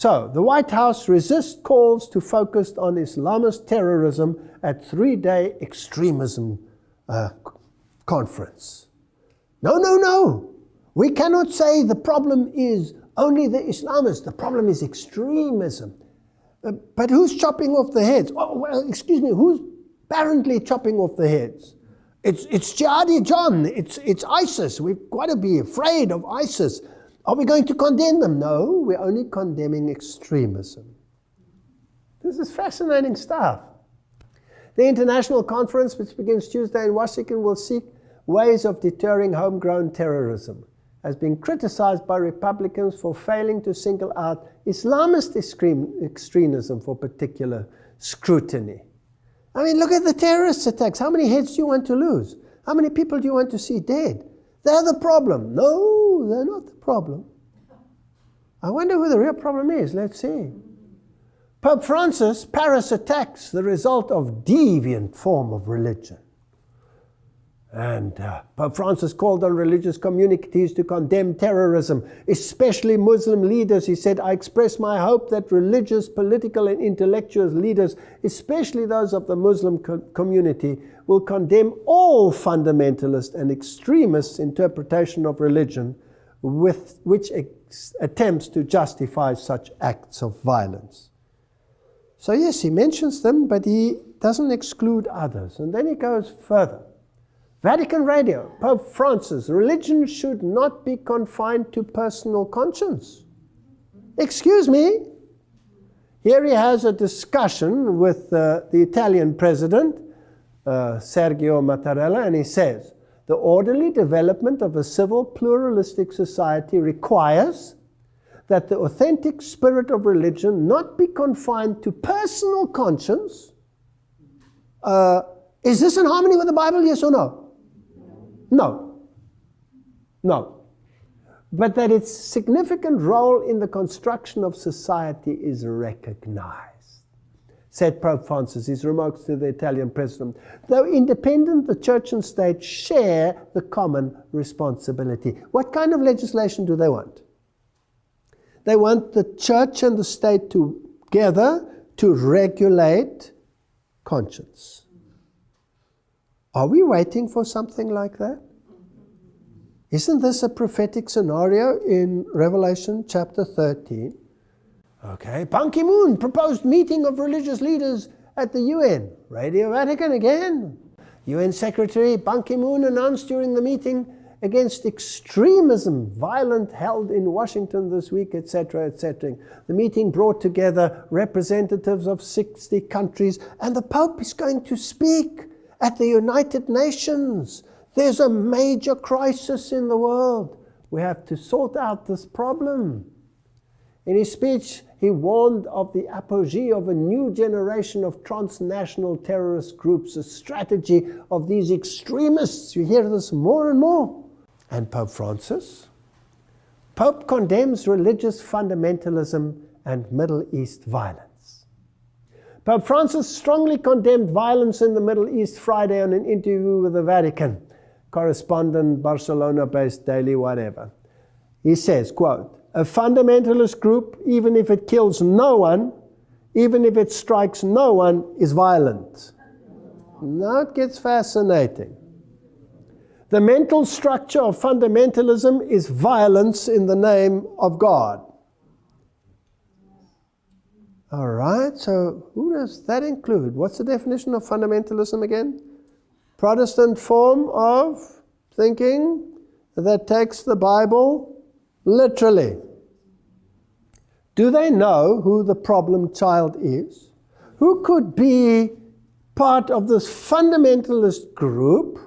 So, the White House resists calls to focus on Islamist terrorism at three-day extremism uh, conference. No, no, no. We cannot say the problem is only the Islamists. The problem is extremism. Uh, but who's chopping off the heads? Oh, well, excuse me, who's apparently chopping off the heads? It's, it's Jihadi John, it's, it's ISIS. We've got to be afraid of ISIS. Are we going to condemn them? No, we're only condemning extremism. This is fascinating stuff. The international conference, which begins Tuesday in Washington, will seek ways of deterring homegrown terrorism has been criticized by Republicans for failing to single out Islamist extremism for particular scrutiny. I mean, look at the terrorist attacks. How many heads do you want to lose? How many people do you want to see dead? They're the problem. No, they're not the problem. I wonder who the real problem is. Let's see. Pope Francis, Paris attacks, the result of deviant form of religion. And uh, Pope Francis called on religious communities to condemn terrorism, especially Muslim leaders. He said, I express my hope that religious, political, and intellectual leaders, especially those of the Muslim co community, will condemn all fundamentalist and extremist interpretation of religion with which attempts to justify such acts of violence. So yes, he mentions them, but he doesn't exclude others. And then he goes further. Vatican Radio, Pope Francis, religion should not be confined to personal conscience. Excuse me. Here he has a discussion with uh, the Italian president, uh, Sergio Mattarella, and he says, the orderly development of a civil pluralistic society requires that the authentic spirit of religion not be confined to personal conscience. Uh, is this in harmony with the Bible, yes or no? No. No. But that its significant role in the construction of society is recognized. Said Pope Francis, his remarks to the Italian president. Though independent, the church and state share the common responsibility. What kind of legislation do they want? They want the church and the state together to regulate conscience. Are we waiting for something like that? Isn't this a prophetic scenario in Revelation chapter 13? Okay, Ban Ki-moon proposed meeting of religious leaders at the UN. Radio Vatican again. UN Secretary Ban Ki-moon announced during the meeting against extremism, violent held in Washington this week, etc., etc. The meeting brought together representatives of 60 countries, and the Pope is going to speak at the United Nations. There's a major crisis in the world. We have to sort out this problem. In his speech, he warned of the apogee of a new generation of transnational terrorist groups, a strategy of these extremists. You hear this more and more. And Pope Francis? Pope condemns religious fundamentalism and Middle East violence. Pope Francis strongly condemned violence in the Middle East Friday on an interview with the Vatican correspondent, Barcelona-based daily whatever. He says, quote, a fundamentalist group, even if it kills no one, even if it strikes no one, is violent. Now it gets fascinating. The mental structure of fundamentalism is violence in the name of God. All right, so who does that include? What's the definition of fundamentalism again? Protestant form of thinking that takes the Bible literally. Do they know who the problem child is? Who could be part of this fundamentalist group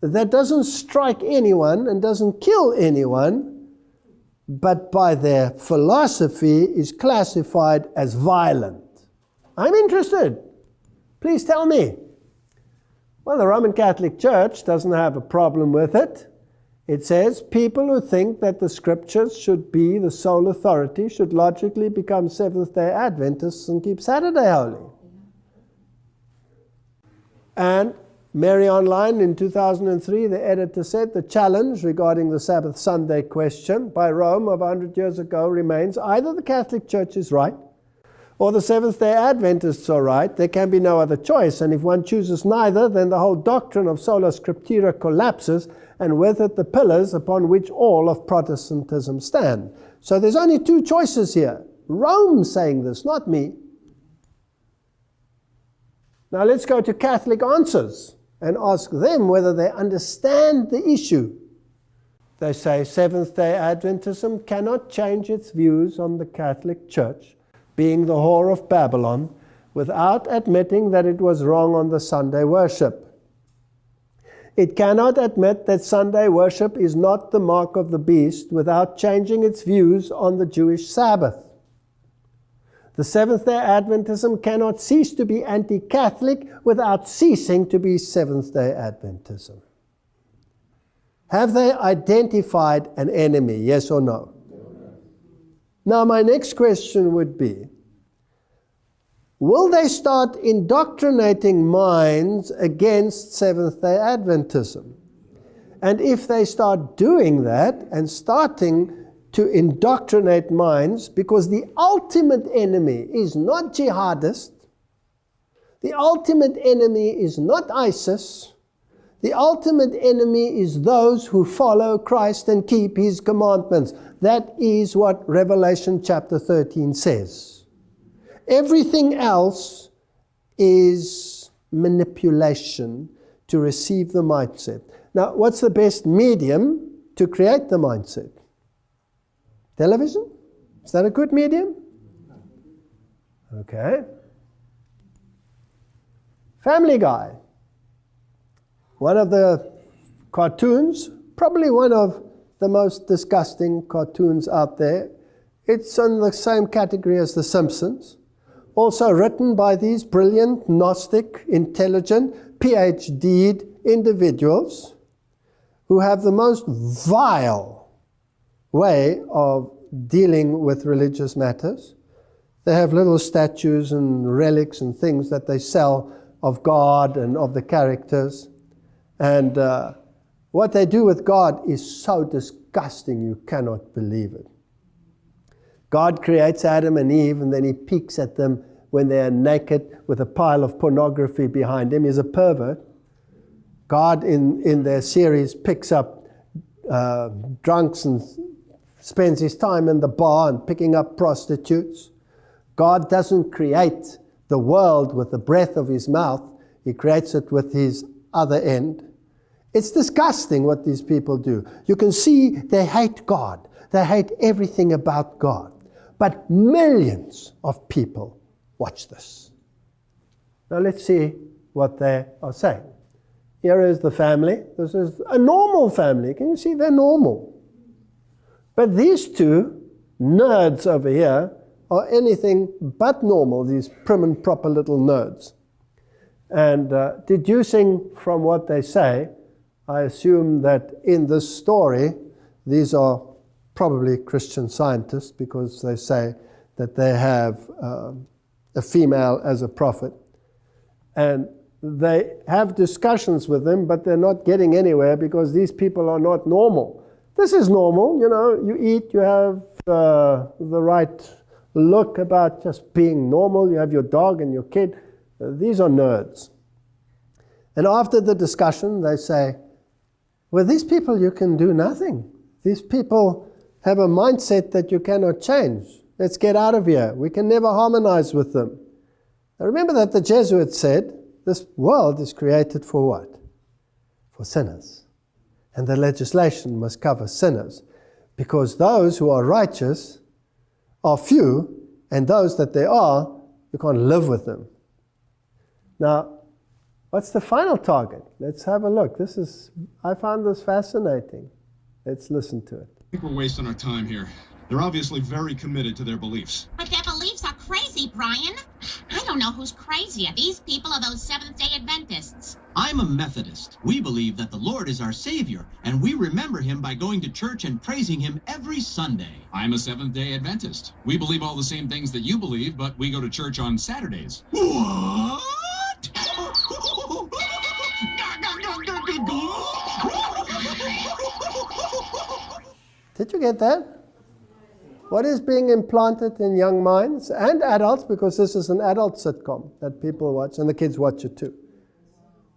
that doesn't strike anyone and doesn't kill anyone, but by their philosophy is classified as violent? I'm interested. Please tell me. Well, the Roman Catholic Church doesn't have a problem with it. It says people who think that the scriptures should be the sole authority should logically become Seventh day Adventists and keep Saturday holy. And Mary Online in 2003, the editor said the challenge regarding the Sabbath Sunday question by Rome of 100 years ago remains either the Catholic Church is right or the Seventh day Adventists are right, there can be no other choice. And if one chooses neither, then the whole doctrine of sola scriptura collapses, and with it the pillars upon which all of Protestantism stand. So there's only two choices here. Rome saying this, not me. Now let's go to Catholic answers and ask them whether they understand the issue. They say Seventh day Adventism cannot change its views on the Catholic Church being the whore of Babylon, without admitting that it was wrong on the Sunday worship. It cannot admit that Sunday worship is not the mark of the beast without changing its views on the Jewish Sabbath. The Seventh day Adventism cannot cease to be anti Catholic without ceasing to be Seventh day Adventism. Have they identified an enemy, yes or no? Now, my next question would be Will they start indoctrinating minds against Seventh day Adventism? And if they start doing that and starting to indoctrinate minds, because the ultimate enemy is not jihadist, the ultimate enemy is not ISIS, the ultimate enemy is those who follow Christ and keep his commandments. That is what Revelation chapter 13 says. Everything else is manipulation to receive the mindset. Now, what's the best medium to create the mindset? Television? Is that a good medium? Okay. Family Guy. One of the cartoons, probably one of the most disgusting cartoons out there. It's in the same category as The Simpsons. Also written by these brilliant, Gnostic, intelligent, PhD'd individuals who have the most vile way of dealing with religious matters. They have little statues and relics and things that they sell of God and of the characters. And uh, what they do with God is so disgusting you cannot believe it. God creates Adam and Eve and then he peeks at them when they are naked with a pile of pornography behind him. He's a pervert. God, in, in their series, picks up uh, drunks and spends his time in the bar and picking up prostitutes. God doesn't create the world with the breath of his mouth, he creates it with his other end. It's disgusting what these people do. You can see they hate God. They hate everything about God. But millions of people watch this. Now let's see what they are saying. Here is the family. This is a normal family. Can you see they're normal? But these two nerds over here are anything but normal, these prim and proper little nerds. And uh, deducing from what they say, I assume that in this story, these are probably Christian scientists because they say that they have uh, a female as a prophet. And they have discussions with them, but they're not getting anywhere because these people are not normal. This is normal, you know, you eat, you have uh, the right look about just being normal, you have your dog and your kid. Uh, these are nerds. And after the discussion, they say, Well, these people, you can do nothing. These people have a mindset that you cannot change. Let's get out of here. We can never harmonize with them. Now remember that the Jesuits said, this world is created for what? For sinners. And the legislation must cover sinners. Because those who are righteous are few, and those that there are, you can't live with them. Now, what's the final target? Let's have a look. This is, I found this fascinating. Let's listen to it. I think we're wasting our time here. They're obviously very committed to their beliefs. But their beliefs are crazy, Brian. I don't know who's crazier, these people or those Seventh day Adventists. I'm a Methodist. We believe that the Lord is our Savior, and we remember Him by going to church and praising Him every Sunday. I'm a Seventh day Adventist. We believe all the same things that you believe, but we go to church on Saturdays. What? Did you get that? What is being implanted in young minds and adults, because this is an adult sitcom that people watch and the kids watch it too.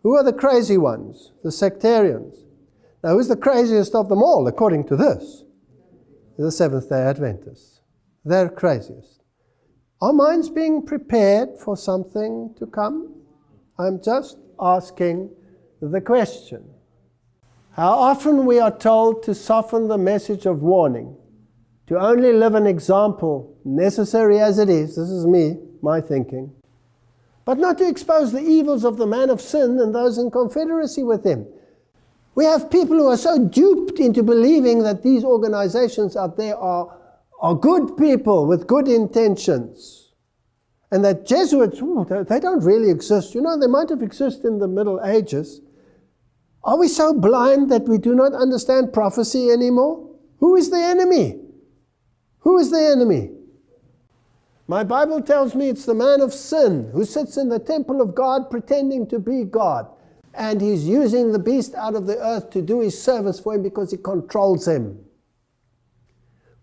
Who are the crazy ones? The sectarians. Now, who's the craziest of them all, according to this? The Seventh day Adventists. They're craziest. Are minds being prepared for something to come? I'm just asking the question. How often we are told to soften the message of warning to only live an example, necessary as it is, this is me, my thinking, but not to expose the evils of the man of sin and those in confederacy with him. We have people who are so duped into believing that these organizations out there are, are good people with good intentions. And that Jesuits, ooh, they don't really exist. You know, they might have existed in the Middle Ages. Are we so blind that we do not understand prophecy anymore? Who is the enemy? Who is the enemy? My Bible tells me it's the man of sin who sits in the temple of God pretending to be God. And he's using the beast out of the earth to do his service for him because he controls him.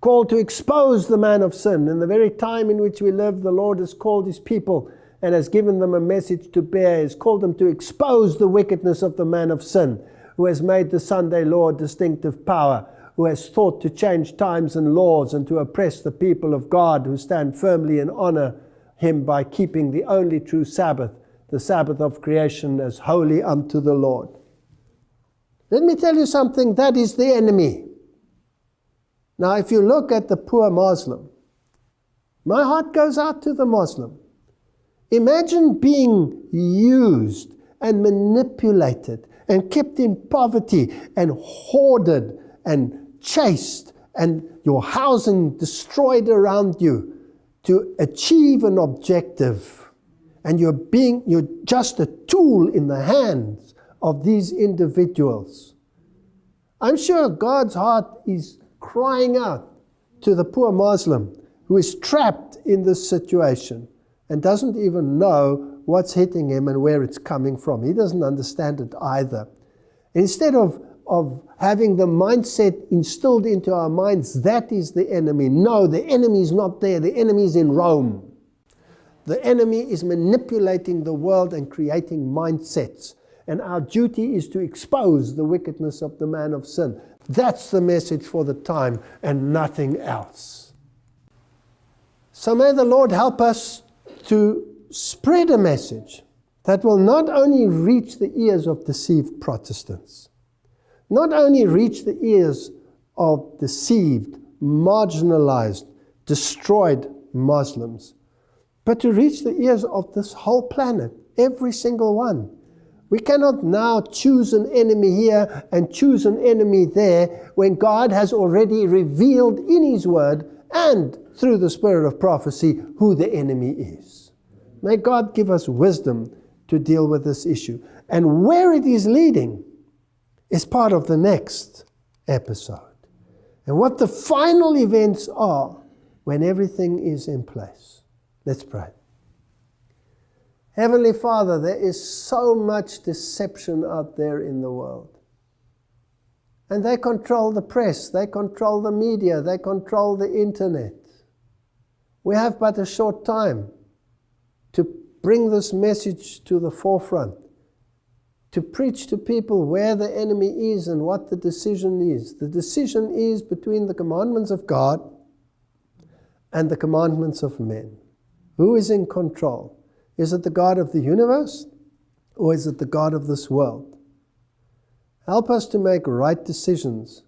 Called to expose the man of sin. In the very time in which we live, the Lord has called his people and has given them a message to bear. He has called them to expose the wickedness of the man of sin who has made the Sunday law distinctive power who has thought to change times and laws and to oppress the people of God who stand firmly and honor him by keeping the only true Sabbath, the Sabbath of creation, as holy unto the Lord. Let me tell you something that is the enemy. Now, if you look at the poor Muslim, my heart goes out to the Muslim. Imagine being used and manipulated and kept in poverty and hoarded and chased and your housing destroyed around you to achieve an objective. And you're being, you're just a tool in the hands of these individuals. I'm sure God's heart is crying out to the poor Muslim who is trapped in this situation and doesn't even know what's hitting him and where it's coming from. He doesn't understand it either. Instead of of having the mindset instilled into our minds that is the enemy. No, the enemy is not there. The enemy is in Rome. The enemy is manipulating the world and creating mindsets. And our duty is to expose the wickedness of the man of sin. That's the message for the time and nothing else. So may the Lord help us to spread a message that will not only reach the ears of deceived Protestants, not only reach the ears of deceived, marginalized, destroyed Muslims, but to reach the ears of this whole planet, every single one. We cannot now choose an enemy here and choose an enemy there when God has already revealed in His Word and through the spirit of prophecy who the enemy is. May God give us wisdom to deal with this issue. And where it is leading, is part of the next episode. And what the final events are when everything is in place. Let's pray. Heavenly Father, there is so much deception out there in the world. And they control the press, they control the media, they control the internet. We have but a short time to bring this message to the forefront, to preach to people where the enemy is and what the decision is. The decision is between the commandments of God and the commandments of men. Who is in control? Is it the God of the universe or is it the God of this world? Help us to make right decisions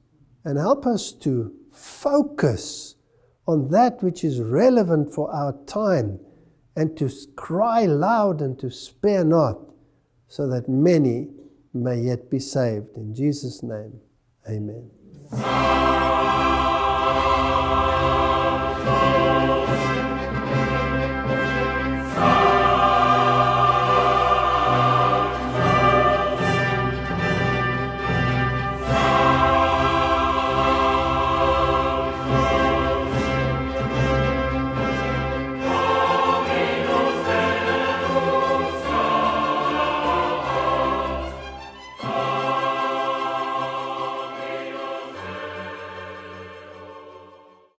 and help us to focus on that which is relevant for our time and to cry loud and to spare not, so that many may yet be saved. In Jesus' name, amen.